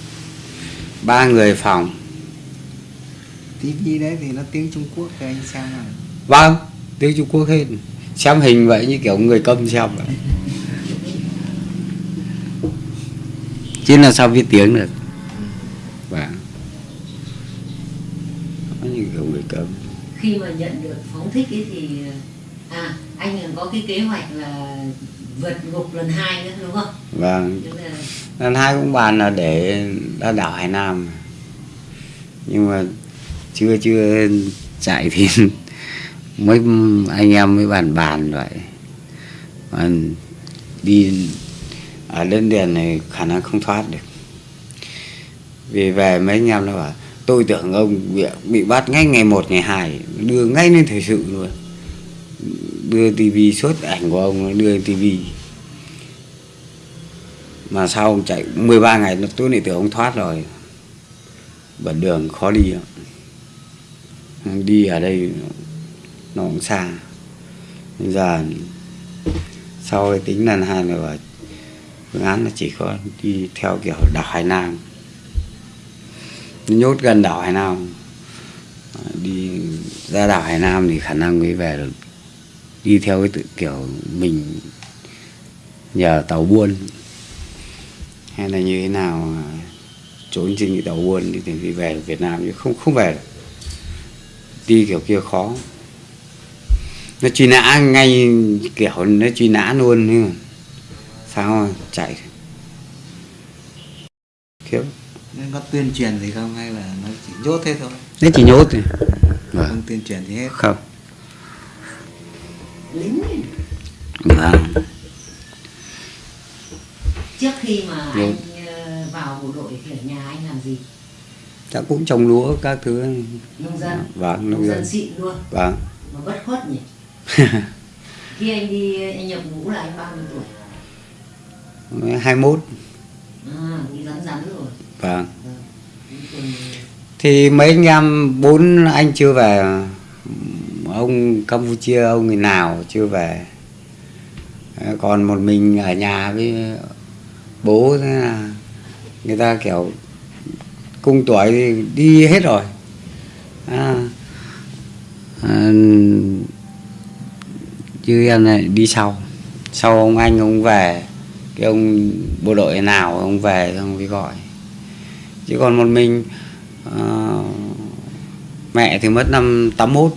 Speaker 2: Ba người phòng.
Speaker 3: Tivi đấy thì nó tiếng Trung Quốc thì anh xem nào.
Speaker 2: Vâng tiếng trung quốc hết. Xem hình vậy như kiểu người câm xem vậy *laughs* chứ là sao biết tiếng được. Vâng nó như kiểu người câm
Speaker 1: Khi mà nhận được phóng thích ấy thì À anh có cái kế hoạch là vượt ngục lần hai nữa đúng không?
Speaker 2: vâng.
Speaker 1: Là
Speaker 2: lần hai cũng bàn là để ra đảo hải nam. Nhưng mà chưa chưa chạy thì *laughs* mấy anh em mới bàn bàn vậy. Mà đi À, ở lên đền này khả năng không thoát được. Vì về mấy anh em nó bảo tôi tưởng ông bị, bị bắt ngay ngày một ngày hai đưa ngay lên thời sự luôn. Đưa tivi suốt ảnh của ông đưa lên tivi mà sau ông chạy 13 ngày tôi lại tưởng ông thoát rồi. Bẩn đường khó đi đi ở đây nó cũng xa. Bây giờ sau cái tính lần hai là bảo phương án là chỉ có đi theo kiểu đảo Hải Nam. Nhốt gần đảo Hải Nam. Ờ, đi ra đảo Hải Nam thì khả năng mới về được. Đi theo cái tự kiểu mình nhờ tàu buôn. Hay là như thế nào trốn trên cái tàu buôn thì thì về được Việt Nam chứ không không về được. Đi kiểu kia khó. Nó truy nã ngay kiểu, nó truy nã luôn nhưng mà sao chạy. Kiểu
Speaker 3: nên có tuyên truyền gì không hay là nó chỉ nhốt thế thôi?
Speaker 2: Nó chỉ nhốt thôi. Vâng.
Speaker 3: không tuyên truyền gì hết.
Speaker 2: Không.
Speaker 1: Lính
Speaker 2: vâng.
Speaker 1: Trước khi mà
Speaker 2: Vâng.
Speaker 1: anh ờ, vào bộ đội thì ở nhà anh làm gì?
Speaker 2: chắc cũng trồng lúa các thứ.
Speaker 1: Nông dân.
Speaker 2: Vâng
Speaker 1: Nông
Speaker 2: nông
Speaker 1: dân
Speaker 2: dân.
Speaker 1: xịn luôn.
Speaker 2: Vâng.
Speaker 1: Mà bất khuất nhỉ? *laughs* Khi anh đi anh nhập ngũ là anh bao nhiêu tuổi?
Speaker 2: 21
Speaker 1: À, rắn rắn rồi.
Speaker 2: Vâng.
Speaker 1: Vâng.
Speaker 2: Thì mấy anh em bốn anh chưa về ông campuchia ông người nào chưa về? Ờ, còn một mình ở nhà với bố thế là người ta kiểu cung tuổi thì đi hết rồi. À, à, chứ em này đi sau. Sau ông anh ông về cái ông bộ đội nào ông về ông mới gọi. Chứ còn một mình uh, mẹ thì mất năm 81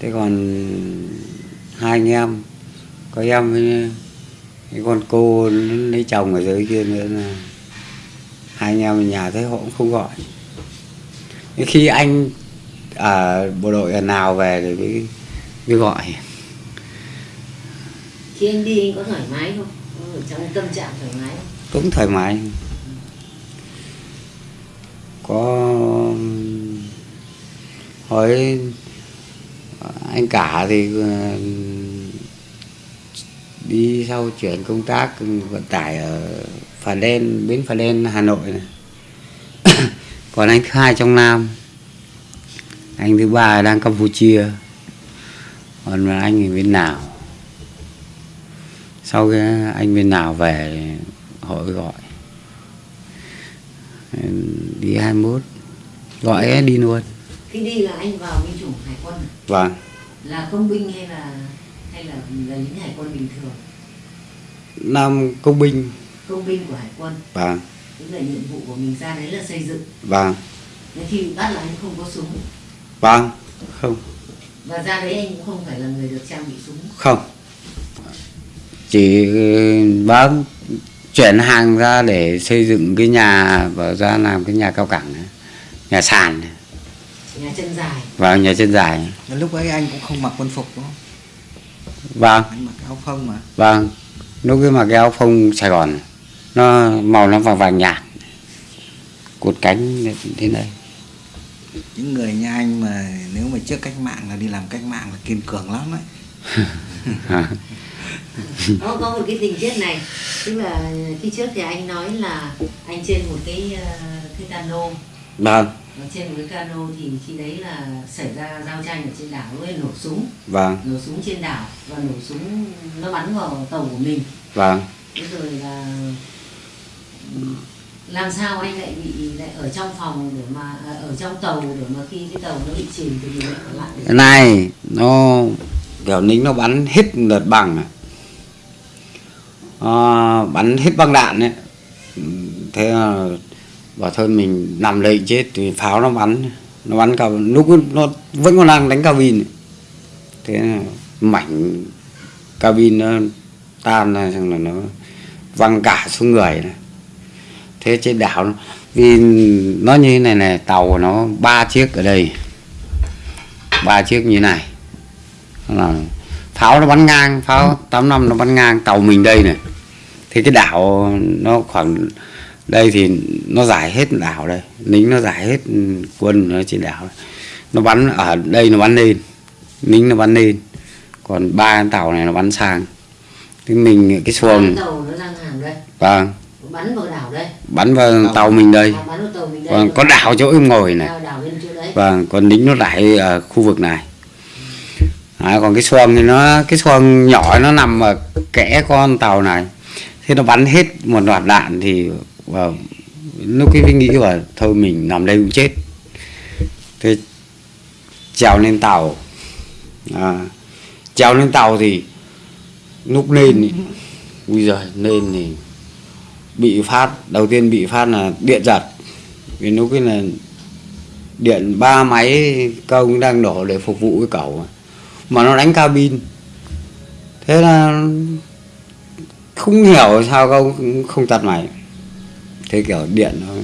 Speaker 2: thế còn hai anh em có em với cái con cô lấy chồng ở dưới kia nữa là hai anh em ở nhà thấy họ cũng không gọi. Khi anh ở bộ đội nào về thì mới, mới gọi.
Speaker 1: Khi anh đi anh có thoải mái không? Có ở trong tâm trạng thoải mái không?
Speaker 2: cũng thoải mái. Có hỏi anh cả thì ờ, đi sau chuyển công tác, vận tải ở Phà Đen, bến Phà Đen, Hà Nội này. *coughs* Còn anh thứ hai trong Nam. Anh thứ ba đang Campuchia. Còn anh thì bên nào? Sau cái anh bên nào về mới gọi. Đi 21 gọi ấy, đi luôn.
Speaker 1: Khi đi là anh vào binh chủng hải quân à?
Speaker 2: vâng.
Speaker 1: Là công binh hay là hay là là lính hải quân bình thường?
Speaker 2: Nam công binh.
Speaker 1: Công binh của hải quân.
Speaker 2: Vâng.
Speaker 1: Tức là nhiệm vụ của mình ra đấy là xây dựng.
Speaker 2: Vâng.
Speaker 1: Nên khi bị bắt là anh không có súng?
Speaker 2: Vâng. Không.
Speaker 1: Và ra đấy anh cũng không phải là người được trang bị súng?
Speaker 2: Không chỉ ừ, bác chuyển hàng ra để xây dựng cái nhà và ra làm cái nhà cao này. nhà sàn này.
Speaker 1: nhà chân dài.
Speaker 2: Và nhà chân dài.
Speaker 3: Lúc ấy anh cũng không mặc quân phục đúng không?
Speaker 2: Vâng.
Speaker 3: Anh mặc áo phông mà.
Speaker 2: Vâng lúc cái mà cái áo phông sài gòn nó màu nó vàng vàng nhạt cột cánh thế này.
Speaker 3: Những người như anh mà nếu mà trước cách mạng là đi làm cách mạng là kiên cường lắm đấy *laughs* *laughs* *laughs*
Speaker 1: nó có một cái tình tiết này. Tức là khi trước thì anh nói là anh trên một cái ờ, cái cano.
Speaker 2: Vâng.
Speaker 1: Và trên một cái cano thì khi đấy là xảy ra giao tranh ở trên đảo ấy nổ súng.
Speaker 2: Vâng.
Speaker 1: Nổ súng trên đảo và nổ súng nó bắn vào tàu của mình.
Speaker 2: Vâng.
Speaker 1: Thế rồi là làm sao anh lại bị lại ở trong phòng để mà à, ở trong tàu để mà khi cái tàu nó bị chìm thì mình lại ở lại? Để
Speaker 2: này nó kiểu lính nó bắn hết lượt bằng à. Ờ, bắn hết băng đạn ấy thế là bảo thôi mình nằm lệnh chết thì pháo nó bắn nó bắn cả, lúc nó vẫn còn đang đánh cabin ấy. thế là mảnh cabin nó tan ra xong là nó văng cả xuống người này. thế trên đảo vì nó như thế này này tàu nó ba chiếc ở đây ba chiếc như này là pháo nó bắn ngang pháo tám năm nó bắn ngang tàu mình đây này. Thì cái đảo nó khoảng đây thì nó giải hết đảo đây lính nó giải hết quân ở trên đảo nó bắn ở đây nó bắn lên lính nó bắn lên còn ba tàu này nó bắn sang. Thì mình cái xuồng.
Speaker 1: Tàu nó đang hàng đây.
Speaker 2: Vâng.
Speaker 1: Bắn vào đảo đây.
Speaker 2: Bắn vào tàu. mình đây.
Speaker 1: Bắn vào tàu mình đây
Speaker 2: vâng có đảo chỗ em ngồi này.
Speaker 1: Đảo đảo bên chỗ đấy.
Speaker 2: Vâng còn lính nó rải ở khu vực này à, còn cái xuồng thì nó cái xuồng nhỏ nó nằm ở kẽ con tàu này. Thế nó bắn hết một loạt đạn thì vào lúc cái nghĩ là thôi mình nằm đây cũng chết. Thế trèo lên tàu. À, trèo lên tàu thì lúc lên bây ui giời lên thì bị phát đầu tiên bị phát là điện giật. Vì lúc cái là điện ba máy công đang đổ để phục vụ cái cầu mà nó đánh cabin. Thế là không hiểu sao không không tắt máy. Thế kiểu điện nó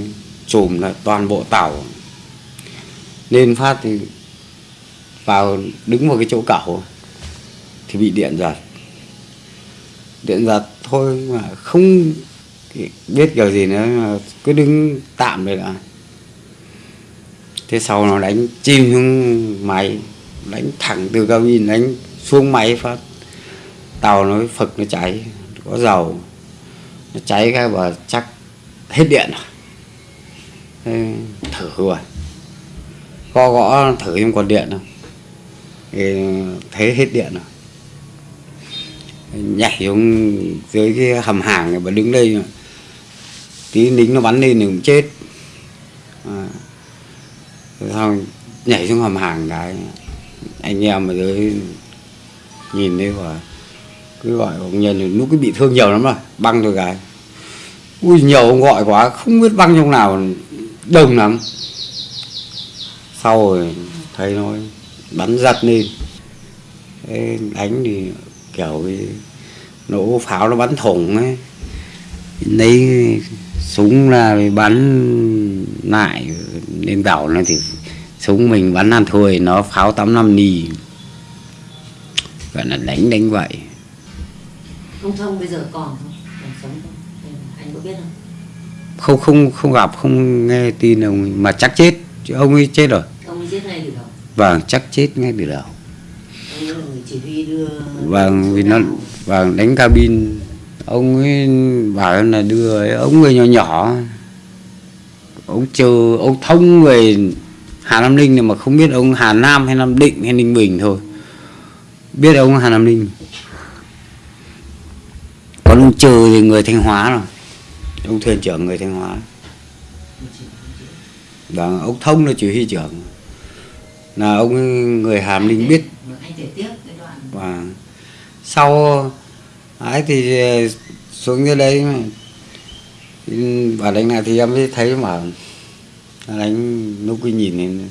Speaker 2: chùm là toàn bộ tàu. Lên phát thì vào đứng vào cái chỗ cẩu thì bị điện giật. Điện giật thôi mà không biết kiểu gì nữa, mà cứ đứng tạm đây đã thế sau nó đánh chim xuống máy đánh thẳng từ cabin đánh xuống máy phát. Tàu nó phực, nó cháy, có dầu. Nó cháy cái và chắc hết điện rồi. Thế thử rồi co gõ thử nhưng còn điện không thì thấy hết điện rồi. Nhảy xuống dưới cái hầm hàng này và đứng đây mà. tí lính nó bắn lên thì cũng chết. À. Rồi xong nhảy xuống hầm hàng cái anh em ở dưới nhìn thấy quả, cứ gọi ông nhân thì lúc cái bị thương nhiều lắm rồi, băng rồi cái ui, nhiều ông gọi quá, không biết băng trong nào, đông lắm. Sau rồi thấy nó bắn giật lên Thế đánh thì kiểu cái nổ pháo nó bắn thủng ấy. Lấy súng ra bắn lại, lên đảo nó thì súng mình bắn ăn thôi nó pháo 85 ni gọi là đánh đánh vậy.
Speaker 1: Ông thông bây giờ còn không? Còn sống không? Anh có biết không?
Speaker 2: Không không không gặp không nghe tin ông ấy, mà chắc chết. Chứ ông ấy chết rồi.
Speaker 1: Ông ấy giết ngay từ đầu.
Speaker 2: Vâng chắc chết ngay từ đầu. Vâng vì nó vâng đánh cabin. Ông ấy bảo là đưa ấy, ông người nhỏ nhỏ. Ông chờ ông thông người Hà Nam Ninh này mà không biết ông Hà Nam hay Nam Định hay Ninh Bình thôi. Biết ông Hà Nam Ninh. Còn ông trừ thì người Thanh Hóa rồi ông thuyền trưởng người Thanh Hóa. Và ông thông là chỉ huy trưởng. Là ông người người Hàm Ninh biết. Và sau ấy thì xuống dưới đấy mà. Ừ, đánh lại thì em mới thấy mà nó đánh lúc cái nhìn lên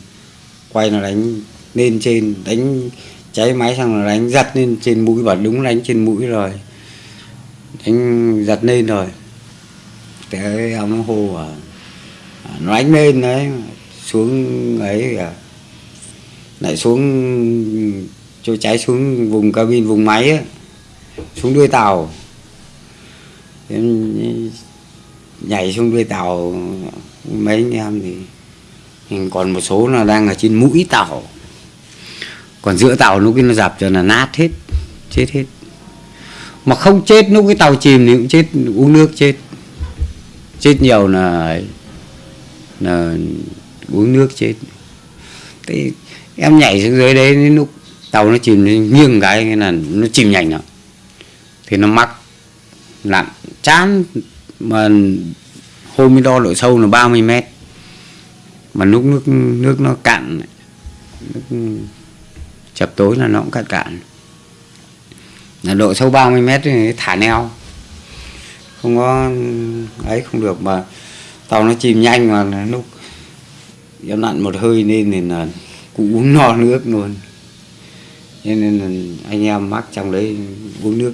Speaker 2: quay nó đánh lên trên đánh cháy máy xong là đánh giật lên trên mũi và đúng đánh trên mũi rồi. Đánh giật lên rồi. Thế ông hô à nó đánh lên đấy xuống ấy à lại xuống cho cháy xuống vùng cabin vùng máy ấy, xuống đuôi tàu. Em nhảy xuống đuôi tàu mấy anh em thì ừ, còn một số là đang ở trên mũi tàu còn giữa tàu lúc cái nó dập cho là nát hết, chết hết. Mà không chết, lúc cái tàu chìm thì cũng chết, uống nước chết. Chết nhiều là là uống nước chết. Thế em nhảy xuống dưới đấy, đến lúc tàu nó chìm nó nghiêng cái là nó chìm nhanh lắm thì nó mắc lặn chán. Mà hôm mới đo độ sâu là 30 mét. Mà lúc nước nước nó cạn, nước chập tối là nó cũng cạn cạn. Là độ sâu 30 mét thì thả neo. Không có ấy không được mà tàu nó chìm nhanh mà lúc em nặn một hơi lên thì là cũng uống no nước luôn. Cho nên là anh em mắc trong đấy uống nước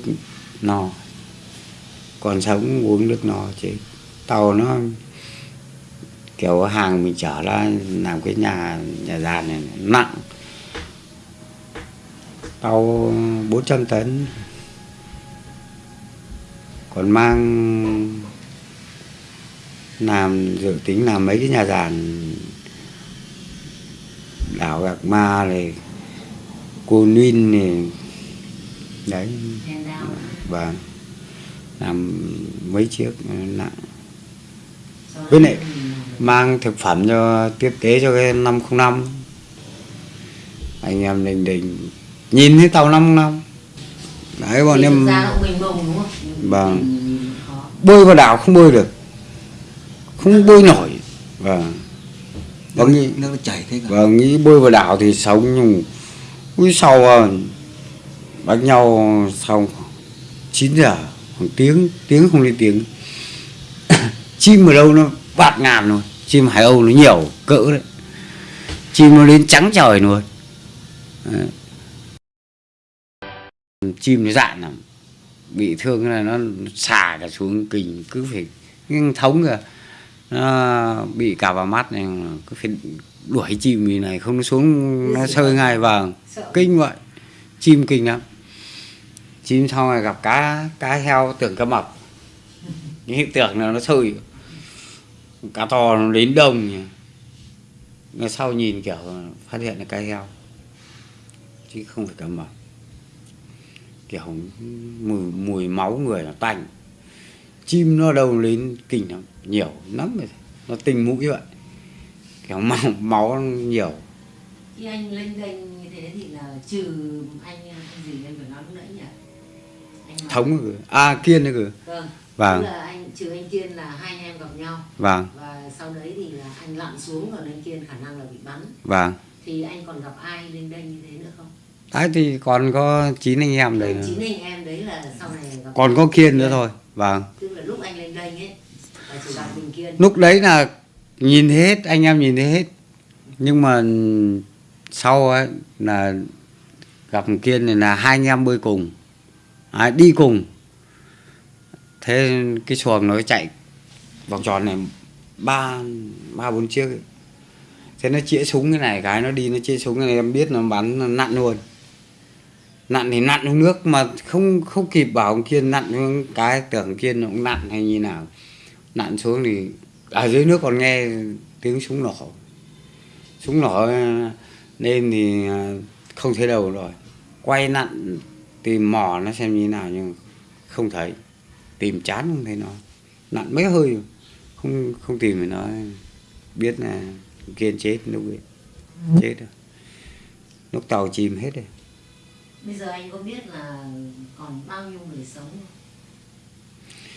Speaker 2: no. Còn sống uống nước no chứ tàu nó kiểu hàng mình chở ra làm cái nhà nhà giàn này nặng. Tàu 400 tấn. Còn mang làm dự tính làm mấy cái nhà giàn đảo gạc ma này cô Ninh này. Đấy. Và làm mấy chiếc nặng Với lại- mang thực phẩm cho tiếp tế cho cái 505 anh em đình đình nhìn thấy tàu 505 đấy bọn
Speaker 1: thì
Speaker 2: em
Speaker 1: không?
Speaker 2: Vâng.
Speaker 1: khó.
Speaker 2: bơi vào đảo không bơi được. Không bơi nổi. Vâng. Và
Speaker 3: nước,
Speaker 2: nghĩ
Speaker 3: nước nó chảy thế cả.
Speaker 2: và nghĩ bơi vào đảo thì sống nhưng ui sau à, đánh nhau xong 9 giờ khoảng tiếng tiếng không lên tiếng chim ở đâu nó bạt ngàn rồi. Chim hải âu nó nhiều cỡ đấy. Chim nó lên trắng trời luôn Đấy. chim nó dạn lắm. Bị thương là nó xả cả xuống kình cứ phải thống kìa. Nó bị cả vào mắt này cứ phải đuổi chim như này không nó xuống nó sơi ngay vào. Kinh vậy. Chim kinh lắm. Chim sau này gặp cá cá heo tưởng cá mập. Những tưởng là nó sơi cá to nó đến đông nhỉ. Ngày sau nhìn kiểu phát hiện là cá heo. Chứ không phải cá mập. Kiểu mùi mùi máu người nó tanh. Chim nó đâu lên kinh lắm nhiều lắm rồi. Nó tình mũi vậy. Kiểu máu máu nhiều.
Speaker 1: Khi anh lênh đênh như thế thì là trừ anh anh gì em phải nói lúc nãy nhỉ? Anh
Speaker 2: thống à kiên nữa cơ
Speaker 1: vâng
Speaker 2: Vâng.
Speaker 1: Tức là anh trừ anh kiên là hai anh em gặp nhau.
Speaker 2: Vâng.
Speaker 1: Và sau đấy thì là anh lặn xuống còn anh kiên khả năng là bị bắn.
Speaker 2: Vâng.
Speaker 1: Thì anh còn gặp ai lênh đênh như thế nữa không?
Speaker 2: Đấy thì còn có chín anh em đây nữa
Speaker 1: chín anh em đấy là sau này gặp
Speaker 2: còn có kiên nữa thôi. Vâng.
Speaker 1: Tức là lúc anh lênh đênh ấy là chỉ gặp mình kiên.
Speaker 2: Lúc đấy là nhìn hết anh em nhìn thấy hết. Nhưng mà sau ấy là gặp kiên này là hai anh em bơi cùng. À, đi cùng thế cái xuồng nó chạy vòng tròn này ba ba, bốn chiếc ấy. thế nó chĩa súng cái này, cái nó đi nó chĩa súng cái này, em biết nó bắn nó nặn luôn. Nặn thì nặn xuống nước mà không không kịp bảo ông kiên nặn xuống cái tưởng kiên nó cũng nặn hay như nào. Nặn xuống thì ở dưới nước còn nghe tiếng súng nổ. Súng nổ à, nên thì à, không thấy đâu rồi. Quay nặn tìm mò nó xem như nào nhưng không thấy tìm chán không thấy nó. Nặn mấy hơi. Không không tìm thì nó biết là kiên chết lúc ấy. Chết rồi. Lúc tàu chìm hết rồi.
Speaker 1: Bây giờ anh có biết là còn bao nhiêu người sống không?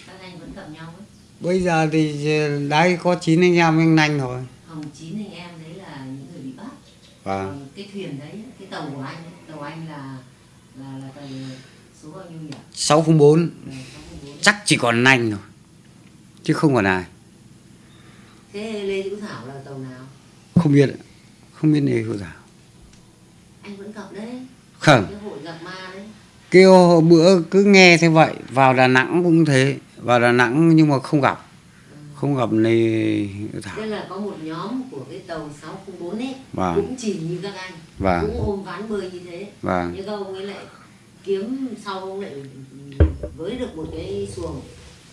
Speaker 1: các anh vẫn gặp nhau ấy.
Speaker 2: Bây giờ thì đấy có chín anh em anh nanh rồi
Speaker 1: không chín anh em đấy là những người bị bắt.
Speaker 2: Vâng.
Speaker 1: Còn cái thuyền đấy cái tàu của anh tàu anh là là là tàu số bao nhiêu nhỉ?
Speaker 2: 604
Speaker 1: Là 604.
Speaker 2: Chắc chỉ còn anh thôi chứ không còn ai.
Speaker 1: Thế lê hữu thảo là tàu nào?
Speaker 2: Không biết không biết này cô giáo
Speaker 1: anh vẫn gặp đấy.
Speaker 2: Không.
Speaker 1: Cái hội gặp ma đấy.
Speaker 2: Kêu bữa cứ nghe thế vậy vào Đà Nẵng cũng thế vào Đà Nẵng nhưng mà không gặp không gặp Lê Hữu Thảo.
Speaker 1: Tức là có một nhóm của cái tàu 604 ấy
Speaker 2: Vâng.
Speaker 1: cũng chỉ như các anh.
Speaker 2: Vâng.
Speaker 1: cũng ôm ván bơi như thế.
Speaker 2: Vâng.
Speaker 1: nhưng các ông ấy lại kiếm sau ông lại với được một cái xuồng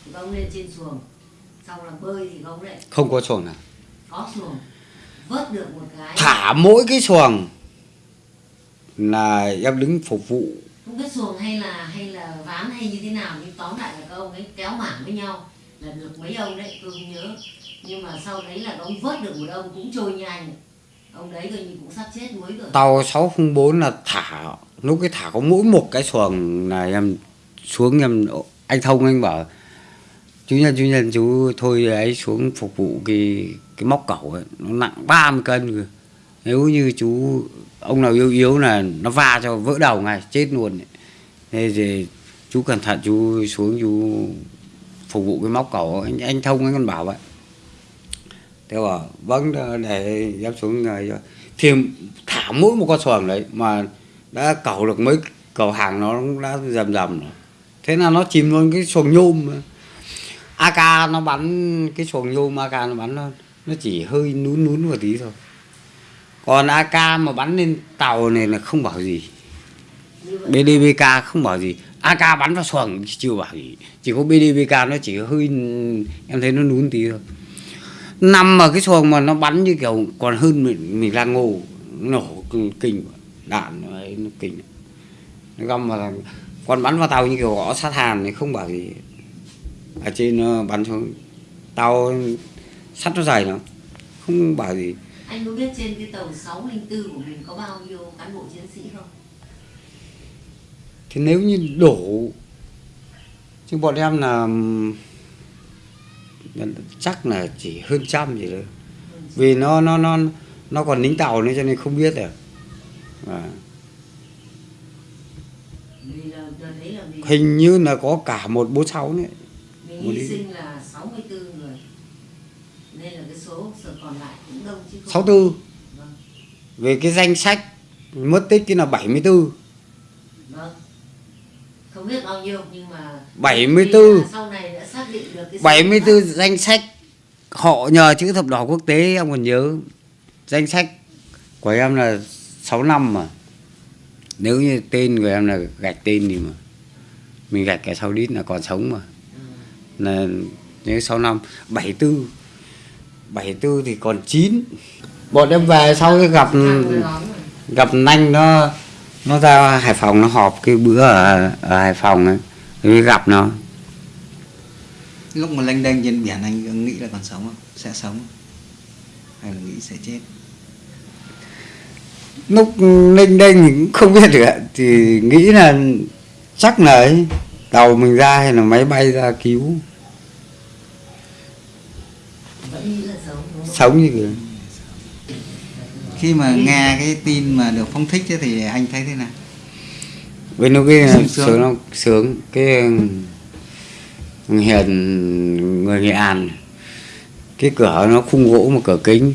Speaker 1: thì các ông lên trên xuồng. Xong là bơi thì các ông lại.
Speaker 2: Không có xuồng nào
Speaker 1: có xuồng. Vớt được một cái.
Speaker 2: Thả mỗi cái xuồng là em đứng phục vụ.
Speaker 1: Không biết xuồng hay là hay là ván hay như thế nào nhưng tóm lại là các ông ấy kéo mảng với nhau. Là được mấy ông đấy tôi không nhớ. Nhưng mà sau đấy là ông vớt được một ông cũng trôi nhanh. Ông đấy coi như cũng sắp chết mới rồi.
Speaker 2: Tàu 604 là thả lúc cái thả có mỗi một cái xuồng là em xuống nhầm anh thông anh bảo chú nhân chú nhân chú thôi ấy xuống phục vụ cái cái móc cẩu ấy nó nặng 30 cân rồi. nếu như chú ông nào yếu yếu là nó va cho vỡ đầu ngay chết luôn ấy. thế thì chú cẩn thận chú xuống chú phục vụ cái móc cẩu anh, anh thông anh còn bảo vậy thế bảo vâng để dám xuống người cho thì thả mỗi một con xuồng đấy mà đã cẩu được mấy cầu hàng nó cũng đã dầm dầm rồi thế là nó chìm luôn cái xuồng nhôm. AK nó bắn cái xuồng nhôm AK nó bắn nó nó chỉ hơi nún nún một tí thôi. Còn AK mà bắn lên tàu này là không bảo gì. BDBK không bảo gì. AK bắn vào xuồng chưa bảo gì. Chỉ có BDBK nó chỉ hơi, em thấy nó nún tí thôi. Nằm ở cái xuồng mà nó bắn như kiểu còn hơn mình mình đang ngô nổ kinh- đạn nó ấy, nó kinh. Nó găm vào còn bắn vào tàu như kiểu gõ sát hàn thì không bảo gì. Ở trên nó bắn xuống. Tàu sắt nó dày lắm không bảo gì.
Speaker 1: Anh có biết trên cái tàu 604 của mình có bao nhiêu cán bộ chiến sĩ không?
Speaker 2: Thì nếu như đổ chứ bọn em là chắc là chỉ hơn trăm gì thôi. Vì nó nó nó nó còn lính tàu nữa cho nên không biết được. À.
Speaker 1: vì là đợt đấy là mình
Speaker 2: hình như là có cả một bốn sáu nữa.
Speaker 1: Mình hy sinh là 64 người. Nên là cái số còn lại cũng đông chứ không.
Speaker 2: Sáu tư.
Speaker 1: Vâng.
Speaker 2: Về cái danh sách mất tích cái là 74
Speaker 1: vâng. Không biết bao nhiêu nhưng mà
Speaker 2: 74.
Speaker 1: vì là sau này đã xác định được cái số
Speaker 2: 74 danh sách. Họ nhờ chữ thập đỏ quốc tế em còn nhớ. Danh sách của em là 6 năm mà. Nếu như tên của em là gạch tên thì mà mình gạch cái sau đít là còn sống mà. Là nếu 6 năm 74 74 thì còn 9 bọn em về sau cái gặp gặp nanh nó nó ra Hải Phòng nó họp cái bữa ở, ở Hải Phòng ấy. Mới gặp nó.
Speaker 3: Lúc mà lênh đênh trên biển anh nghĩ là còn sống không? Sẽ sống hay là nghĩ sẽ chết?
Speaker 2: Lúc ninh đênh thì cũng không biết được thì nghĩ là chắc là ấy tàu mình ra hay là máy bay ra cứu.
Speaker 1: Sống
Speaker 2: như kiểu.
Speaker 3: Khi mà nghe cái tin mà được phong thích ấy, thì anh thấy thế nào?
Speaker 2: Bên nó cái
Speaker 3: sướng.
Speaker 2: sướng. lắm sướng. Cái hiền người nghệ an. Cái cửa nó khung gỗ một cửa kính.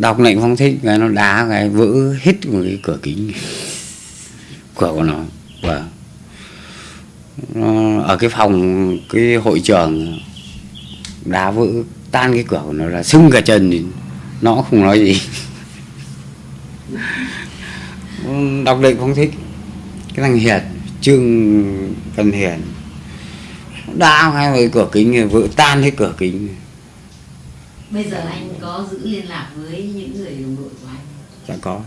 Speaker 2: Đọc lệnh phong thích cái nó đá cái vỡ hết một cái cửa kính. Cửa của nó và nó ở cái phòng cái hội trường đá vỡ tan cái cửa của nó là sưng cả chân thì nó không nói gì. *laughs* Đọc lệnh phong thích. Cái thằng hiền trương văn hiền. Đá hai cái cửa kính vỡ tan hết cửa kính
Speaker 1: bây giờ anh có giữ liên lạc với những người đồng đội của anh?
Speaker 2: Dạ có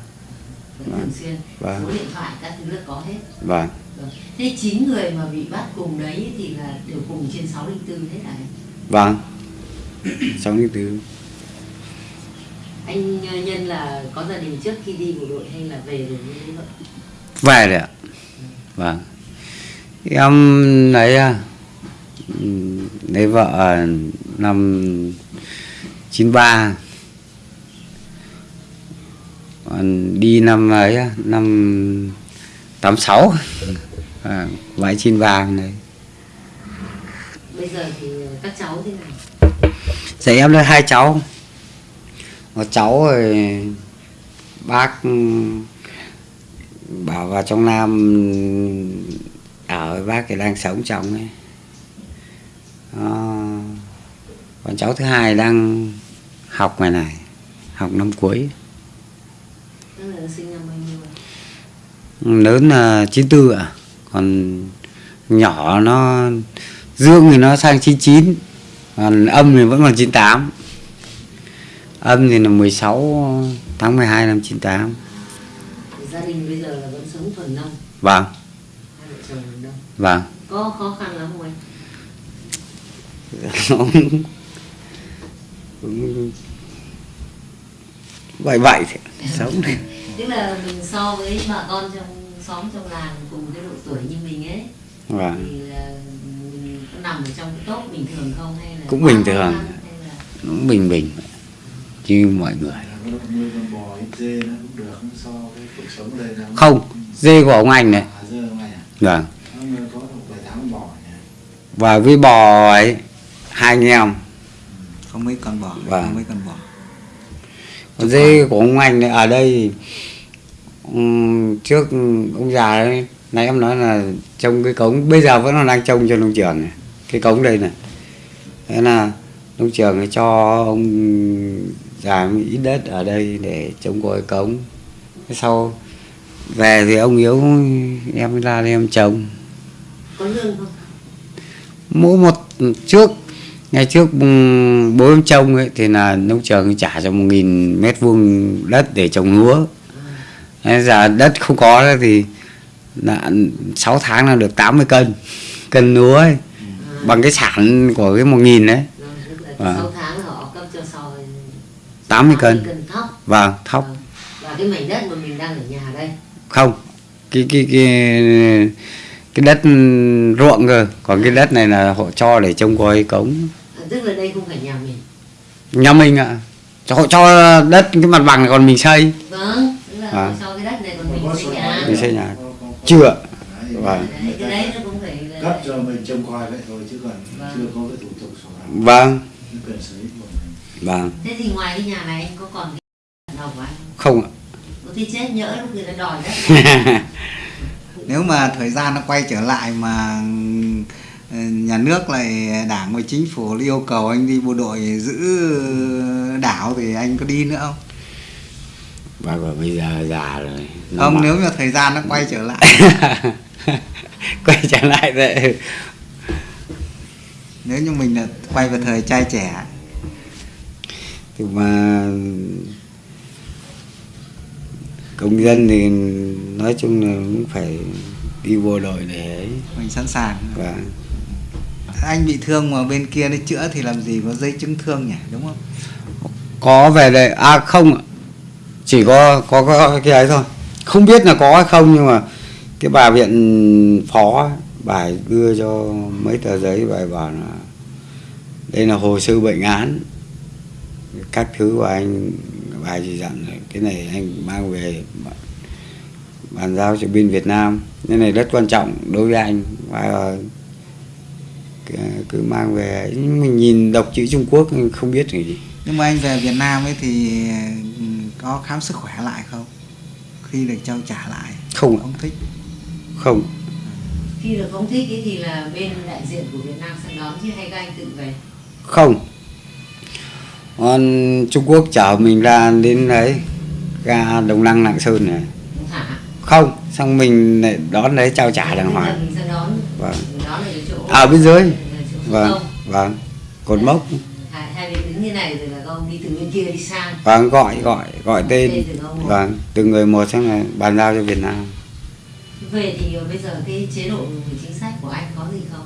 Speaker 1: vẫn thường xuyên.
Speaker 2: Vâng.
Speaker 1: số điện thoại các thứ là có hết.
Speaker 2: Vâng.
Speaker 1: Vâng. thế chín người mà bị bắt cùng đấy thì là đều cùng trên 604 hết à anh?
Speaker 2: vâng. Sáu mươi tứ
Speaker 1: anh ờ, nhân là có gia đình trước khi đi bộ đội hay là về rồi thế vậy
Speaker 2: về rồi ạ. Vâng. Em lấy à, ừm, lấy vợ năm 93 còn đi năm ấy năm tám sáu. À, vãi chín vàng này.
Speaker 1: Bây giờ thì các cháu thế này
Speaker 2: Dạ em đây hai cháu. Một cháu rồi bác bảo vào trong Nam ở với bác thì đang sống trong ấy. Đó. Còn cháu thứ hai đang học ngoài này Học năm cuối
Speaker 1: tức là sinh năm bao nhiêu rồi?
Speaker 2: Lớn là 94 ạ. Còn nhỏ nó Dương thì nó sang 99 Còn âm thì vẫn còn 98 Âm thì là 16 tháng 12 năm 98
Speaker 1: Thì gia đình bây giờ là vẫn sống thuần nông
Speaker 2: Vâng,
Speaker 1: hai vợ chồng thuần nông
Speaker 2: vâng.
Speaker 1: Có khó khăn lắm không anh?
Speaker 2: cũng *laughs* vậy vậy thì sống
Speaker 1: tức là mình so với bà con trong xóm trong làng cùng cái độ tuổi như mình ấy
Speaker 2: vâng.
Speaker 1: thì là mình nằm ở trong cái tốt bình thường không? Hay là
Speaker 2: Cũng bình thường.
Speaker 1: là
Speaker 2: nó bình bình như mọi người.
Speaker 4: Cũng không so với cuộc sống ở đây là
Speaker 2: không dê của ông anh này.
Speaker 4: Không
Speaker 2: vâng.
Speaker 4: Nó nuôi có được vài tháng bò nhỉ
Speaker 2: và với bò ấy hai anh em.
Speaker 3: Có mấy con bò
Speaker 2: Vâng.
Speaker 3: có mấy con bò
Speaker 2: dê của ông anh ở đây trước ông già ấy nãy em nói là trông cái cống bây giờ vẫn còn đang trông cho nông trường này cái cống đây này. Thế là nông trường ấy cho ông già ít đất ở đây để trông coi cống. Sau về thì ông yếu em mới ra đây em trồng.
Speaker 1: Có lương không?
Speaker 2: Mỗi một trước ngày trước bố em trông ấy thì là nông trường trả cho một nghìn mét vuông đất để trồng lúa. Thế giờ đất không có thì là 6 tháng là được 80 cân cân lúa ấy, bằng cái sản của cái một nghìn đấy
Speaker 1: Vâng, tức là
Speaker 2: Vâng.
Speaker 1: 6 tháng là họ cấp cho soi
Speaker 2: 80 cân.
Speaker 1: Cân thóc.
Speaker 2: Vâng thóc.
Speaker 1: Vâng. và cái mảnh đất mà mình đang ở nhà đây?
Speaker 2: Không cái cái cái cái đất ruộng cơ. Còn cái đất này là họ cho để trông coi cống
Speaker 1: tức là đây không phải nhà mình.
Speaker 2: Nhà mình ạ. Cho họ cho đất cái mặt bằng này còn mình xây.
Speaker 1: Vâng tức là
Speaker 2: Vâng.
Speaker 1: sau cái đất này còn mình xây nhà.
Speaker 2: Mình xây nhà. chưa.
Speaker 4: Đấy,
Speaker 2: Vâng.
Speaker 1: đấy, cái đấy. nó cũng phải là
Speaker 4: cấp cho mình trông coi vậy thôi chứ còn
Speaker 1: Vâng.
Speaker 4: chưa có cái thủ tục sổ đỏ.
Speaker 2: Vâng. Vâng.
Speaker 1: Thế thì ngoài cái nhà này anh có còn cái nào của anh
Speaker 2: không? Ạ.
Speaker 1: Có thì chết nhỡ lúc người ta đòi đất. Này. *laughs*
Speaker 3: nếu mà thời gian nó quay trở lại mà nhà nước lại đảng và chính phủ yêu cầu anh đi bộ đội giữ đảo thì anh có đi nữa không?
Speaker 2: Và và bây giờ già rồi.
Speaker 3: Không
Speaker 2: mà-
Speaker 3: nếu mà thời gian nó quay trở lại. *laughs*
Speaker 2: Quay trở lại vậy
Speaker 3: nếu như mình là quay về thời trai trẻ.
Speaker 2: Thì mà công dân thì nói chung là cũng phải đi bộ đội để
Speaker 3: mình sẵn sàng.
Speaker 2: Và
Speaker 3: anh bị thương mà bên kia nó chữa thì làm gì có dây chứng thương nhỉ, đúng không?
Speaker 2: Có về đây à không chỉ có có có cái ấy thôi. Không biết là có hay không nhưng mà cái bà viện phó bài bà đưa cho mấy tờ giấy, bà bảo là đây là hồ sơ bệnh án. Các thứ của anh, bà chỉ dặn cái này anh mang về bàn- giao cho bên Việt Nam. Cái này rất quan trọng đối với anh. Và cứ- mang về. Mình nhìn đọc chữ Trung Quốc không biết gì.
Speaker 3: Nhưng mà anh về Việt Nam ấy thì ừ, có khám sức khỏe lại không? Khi được trao trả lại
Speaker 2: không
Speaker 3: không thích?
Speaker 2: Không.
Speaker 1: Khi được không thích ấy thì là bên đại diện của Việt Nam sẽ đón chứ hay các anh tự về?
Speaker 2: Không. Còn Trung Quốc chở mình ra đến đấy ga Đồng Đăng Lạng Sơn này.
Speaker 1: Không.
Speaker 2: Xong mình lại đón đấy trao trả đàng hoàng. Vâng.
Speaker 1: Ở
Speaker 2: ở bên dưới. Vâng
Speaker 1: không
Speaker 2: vâng. Cột mốc.
Speaker 1: Hai, đứng như này rồi là ông đi từ bên kia đi sang.
Speaker 2: Vâng gọi gọi gọi tên.
Speaker 1: Tên
Speaker 2: vâng từng người một xong là bàn giao cho Việt Nam.
Speaker 1: Về thì bây giờ cái chế độ chính sách của anh có gì không?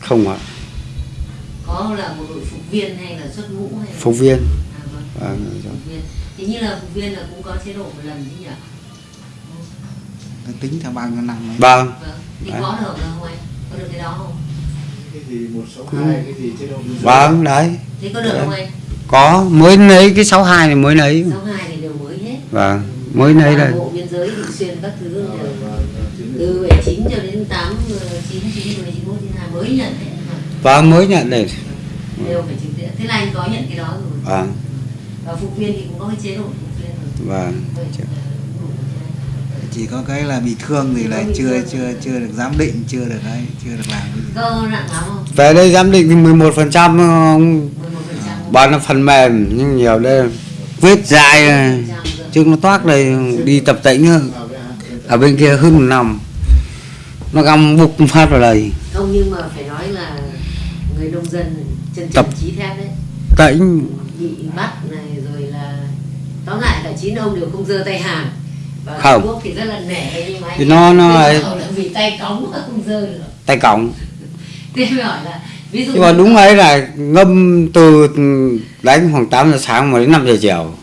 Speaker 2: Không ạ.
Speaker 1: Có là một đội phục viên hay là xuất ngũ hay là
Speaker 2: phục viên.
Speaker 1: À, vâng.
Speaker 2: vâng
Speaker 1: phục viên. Thì như là phục viên là cũng có chế độ một lần chứ nhỉ?
Speaker 3: Tính theo bao nhiêu năm ấy
Speaker 2: vâng.
Speaker 1: Vâng. Thì có được không anh? Có được cái đó không
Speaker 4: cái gì cái gì biên giới.
Speaker 2: vâng đấy
Speaker 1: thế có được không anh
Speaker 2: có mới lấy cái 62 này mới lấy
Speaker 1: sáu hai thì đều mới hết
Speaker 2: vâng mới nấy đây
Speaker 1: bộ biên giới thường xuyên các thứ
Speaker 4: Vâng,
Speaker 1: từ 79 cho đến 8 9 9 10 91 92 mới nhận đấy
Speaker 2: và mới nhận đây
Speaker 1: đều phải trực tiếp thế là anh có nhận cái đó rồi
Speaker 2: vâng
Speaker 1: và phục viên thì cũng có cái chế độ phục viên rồi
Speaker 2: vâng
Speaker 1: Vậy, ờ, đủ rồi.
Speaker 3: Chỉ có cái là bị thương thì lại chưa
Speaker 1: thương.
Speaker 3: chưa chưa được giám định chưa được đấy chưa được làm cái gì.
Speaker 1: cơ nặng lắm không
Speaker 2: về đây giám định thì 11 phần trăm
Speaker 1: 11
Speaker 2: bán là phần mềm nhưng nhiều đây vết dài này. chứ nó toát đây đi tập nữa. ở bên kia hơn một năm nó găm bục phát vào đây
Speaker 1: không nhưng mà phải nói là người nông dân chân
Speaker 2: Tập.
Speaker 1: trí thép đấy
Speaker 2: tễnh
Speaker 1: bị bắt này rồi là tóm lại cả chín ông đều không giơ tay hàng
Speaker 2: Không.
Speaker 1: Trung Quốc thì rất là nể nhưng mà anh
Speaker 2: nó- nó
Speaker 1: là vì tay cống không giơ được.
Speaker 2: Tay còng *laughs*
Speaker 1: thế mới hỏi là ví dụ
Speaker 2: nhưng mà đúng ấy là ngâm từ đánh khoảng 8 giờ sáng mà đến 5 giờ chiều.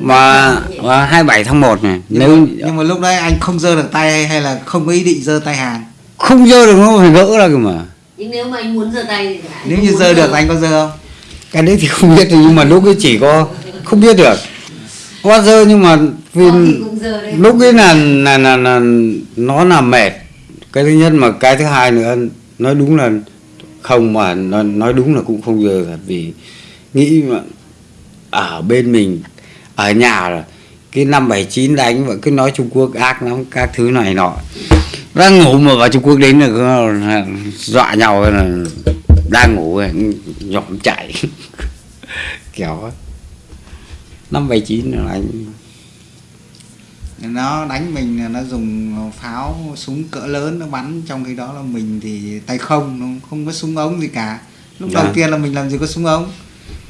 Speaker 2: Mà mà 27 tháng 1 này
Speaker 3: nhưng,
Speaker 2: nếu
Speaker 3: mà, nhưng mà lúc đấy anh không giơ được tay hay, hay là không có ý định giơ tay hàng
Speaker 2: không dơ được nó phải gỡ ra cơ mà.
Speaker 1: Nhưng nếu mà anh muốn giơ tay thì
Speaker 3: nếu
Speaker 1: không
Speaker 3: như giơ. được anh có giơ không?
Speaker 2: Cái đấy thì không biết nhưng mà lúc ấy chỉ có không biết được có dơ nhưng mà vì lúc ấy là là là, là nó là mệt. Cái thứ nhất mà cái thứ hai nữa nói đúng là không mà nói, nói đúng là cũng không dơ thật vì nghĩ mà ở bên mình ở nhà là cái năm 79 đánh và cứ nói Trung Quốc ác lắm các thứ này nọ. Đang ngủ mà vào Trung Quốc đến là dọa nhau là đang ngủ nhỏm chạy *laughs* kiểu năm 79 là đánh
Speaker 3: nó đánh mình là nó dùng pháo súng cỡ lớn nó bắn trong khi đó là mình thì tay không nó không có súng ống gì cả lúc
Speaker 2: Dạ.
Speaker 3: đầu tiên là mình làm gì có súng ống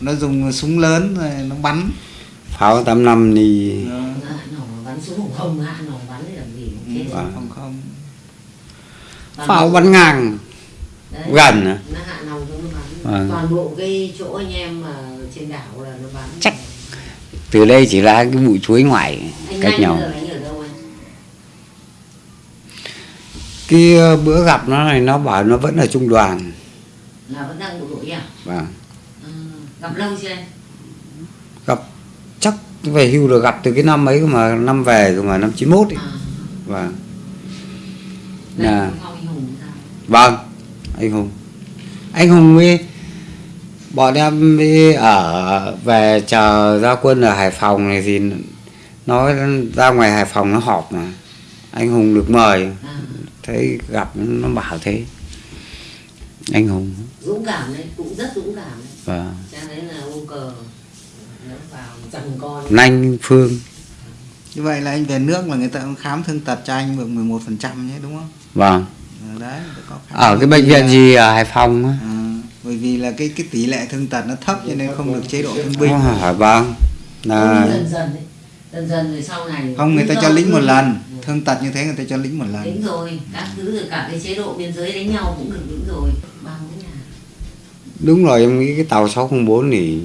Speaker 3: nó dùng súng lớn rồi nó bắn
Speaker 2: pháo 85 thì
Speaker 1: Toàn
Speaker 2: pháo bắn ngang
Speaker 1: đấy,
Speaker 2: gần à?
Speaker 1: nó hạ nòng nó bắn
Speaker 2: Vâng.
Speaker 1: toàn bộ cái chỗ anh em mà trên đảo là nó bắn
Speaker 2: Chắc. Từ đây chỉ là cái bụi chuối ngoài
Speaker 1: anh
Speaker 2: cách nhau. cái ờ, bữa gặp nó này nó bảo nó vẫn ở trung đoàn.
Speaker 1: Là vẫn đang bộ đội à?
Speaker 2: Và
Speaker 1: ừ. gặp lâu chưa anh?
Speaker 2: Gặp chắc về hưu rồi gặp từ cái năm ấy mà năm về cơ mà năm 91 ấy.
Speaker 1: à. Hùng sao?
Speaker 2: Vâng anh hùng. Anh hùng với bọn em đi ở về chờ ra quân ở hải phòng này thì nó ra ngoài hải phòng nó họp mà. Anh hùng được mời.
Speaker 1: À,
Speaker 2: thấy gặp nó bảo thế. Anh hùng.
Speaker 1: Dũng cảm đấy cũng rất dũng cảm đấy.
Speaker 2: Và
Speaker 1: cho nên là ô cờ. Nó vào dằn con.
Speaker 2: Nanh phương.
Speaker 3: Như vậy là anh về nước là người ta cũng khám thương tật cho anh được 11 phần trăm nhé đúng không?
Speaker 2: Vâng.
Speaker 3: Ờ, đấy có khám.
Speaker 2: ở cái bệnh viện gì ở hải phòng á?
Speaker 3: À, bởi vì là cái cái tỷ lệ thương tật nó thấp cho nên không được chế độ thương binh
Speaker 2: hỏi vâng.
Speaker 1: Không,
Speaker 2: là
Speaker 1: dần dần đấy dần dần rồi sau này
Speaker 3: không người ta cho lính một lần. Thương tật như thế người ta cho lính một lần.
Speaker 1: Đúng rồi, các thứ rồi cả cái chế độ biên giới đánh nhau cũng được đúng rồi. Bao cái nhà.
Speaker 2: đúng rồi em nghĩ cái tàu 604 thì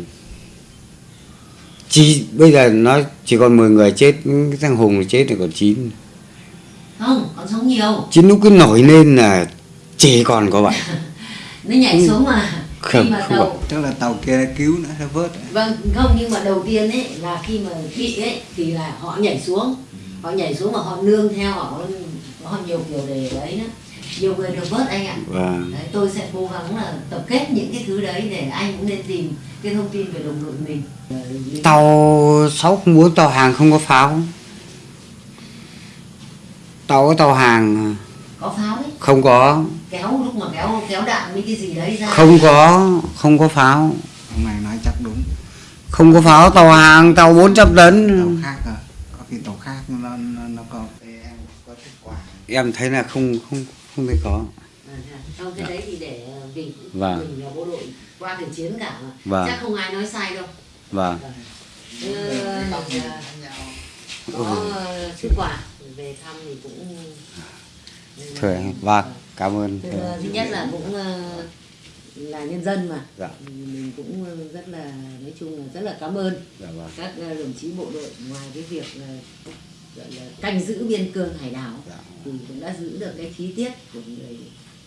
Speaker 2: chỉ bây giờ nó chỉ còn 10 người chết cái thằng hùng chết thì còn 9
Speaker 1: Không, còn sống nhiều.
Speaker 2: chín lúc cứ nổi lên là chỉ còn có vậy *laughs*
Speaker 1: Nó nhảy xuống mà.
Speaker 2: Ừ. Không,
Speaker 1: khi mà
Speaker 2: không
Speaker 1: đầu
Speaker 3: tức là tàu kia đã cứu nó vớt
Speaker 1: vâng không nhưng mà đầu tiên ấy là khi mà bị ấy thì là họ nhảy xuống. Họ nhảy xuống mà họ nương theo họ họ nhiều kiểu để đấy nữa nhiều người được vớt anh ạ.
Speaker 2: Và
Speaker 1: đấy, tôi sẽ cố gắng là tập kết những cái thứ đấy để anh cũng nên tìm cái thông tin về đồng đội mình.
Speaker 2: Tàu 604 tàu hàng không có pháo tàu có tàu hàng
Speaker 1: có pháo đấy.
Speaker 2: Không có
Speaker 1: kéo lúc mà kéo kéo đạn với cái gì đấy ra.
Speaker 2: Không có không có pháo.
Speaker 3: Ông này nói chắc đúng.
Speaker 2: Không có pháo tàu hàng tàu 400
Speaker 3: tàu
Speaker 2: tấn.
Speaker 3: Khác à? Có khi tàu khác nó nó, nó có em có kết quả.
Speaker 2: Em thấy là không không không thấy có.
Speaker 1: À, Không cái đấy thì để ờ, vì
Speaker 2: Vâng.
Speaker 1: mình là bộ đội qua thời chiến cả mà.
Speaker 2: Vâng.
Speaker 1: chắc không ai nói sai đâu.
Speaker 2: Vâng.
Speaker 1: Ờ, có ờ, sức quà về thăm thì cũng
Speaker 2: Thôi, vâng cảm ơn.
Speaker 1: Thứ, thứ nhất là cũng ờ, là nhân dân mà.
Speaker 2: Dạ.
Speaker 1: Mình cũng ờ, rất là nói chung là rất là cảm ơn.
Speaker 2: Dạ vâng.
Speaker 1: Các ờ, đồng chí bộ đội ngoài cái việc là, gọi là canh giữ biên cương hải đảo
Speaker 2: Dạ.
Speaker 1: thì cũng đã giữ được cái khí tiết của người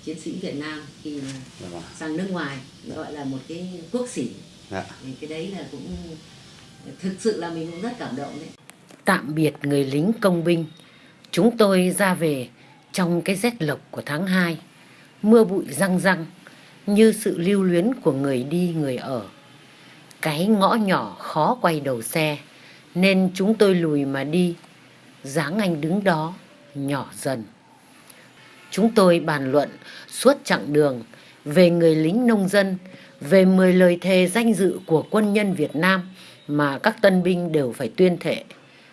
Speaker 1: chiến sĩ Việt Nam khi mà
Speaker 2: dạ vâng.
Speaker 1: sang nước ngoài. Gọi là một cái quốc sĩ.
Speaker 2: Dạ.
Speaker 1: Thì cái đấy là cũng thực sự là mình cũng rất cảm động đấy. Tạm biệt người lính công binh, chúng tôi ra về trong cái rét lộc của tháng 2, mưa bụi răng răng như sự lưu luyến của người đi người ở. Cái ngõ nhỏ khó quay đầu xe, nên chúng tôi lùi mà đi, dáng anh đứng đó, nhỏ dần. Chúng tôi bàn luận suốt chặng đường về người lính nông dân, về 10 lời thề danh dự của quân nhân Việt Nam mà các tân binh đều phải tuyên thệ,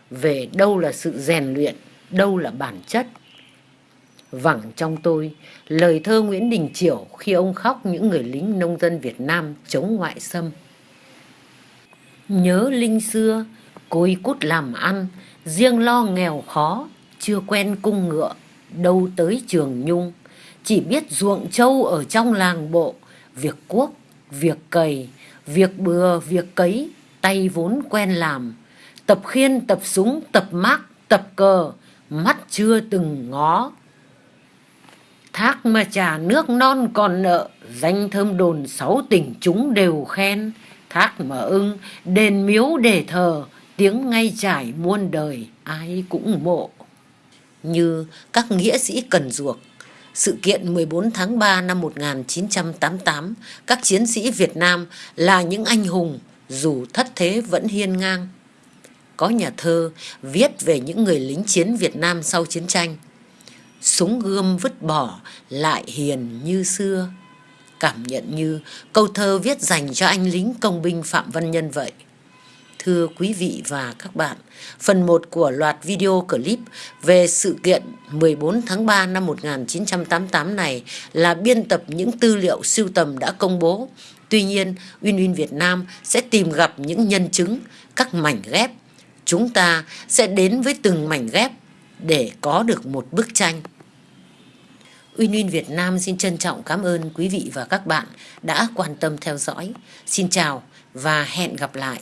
Speaker 1: về đâu là sự rèn luyện, đâu là bản chất. Vẳng trong tôi, lời thơ Nguyễn Đình Chiểu khi ông khóc những người lính nông dân Việt Nam chống ngoại xâm. Nhớ linh xưa, côi cút làm ăn, riêng lo nghèo khó, chưa quen cung ngựa, đâu tới trường nhung. Chỉ biết ruộng trâu ở trong làng bộ, việc cuốc, việc cày, việc bừa, việc cấy, tay vốn quen làm. Tập khiên, tập súng, tập mác, tập cờ, mắt chưa từng ngó. Thác mà trả nước non còn nợ, danh thơm đồn sáu tỉnh chúng đều khen. Thác mà ưng, đền miếu để thờ, tiếng ngay trải muôn đời, ai cũng mộ. Như các nghĩa sĩ cần ruộc, sự kiện 14 tháng 3 năm 1988, các chiến sĩ Việt Nam là những anh hùng, dù thất thế vẫn hiên ngang. Có nhà thơ viết về những người lính chiến Việt Nam sau chiến tranh. Súng gươm vứt bỏ lại hiền như xưa. Cảm nhận như câu thơ viết dành cho anh lính công binh Phạm Văn Nhân vậy. Thưa quý vị và các bạn, phần 1 của loạt video clip về sự kiện 14 tháng 3 năm 1988 này là biên tập những tư liệu sưu tầm đã công bố. Tuy nhiên, Uyên Uyên Việt Nam sẽ tìm gặp những nhân chứng, các mảnh ghép. Chúng ta sẽ đến với từng mảnh ghép để có được một bức tranh. Uyên Uyên Việt Nam xin trân trọng cảm ơn quý vị và các bạn đã quan tâm theo dõi. Xin chào và hẹn gặp lại.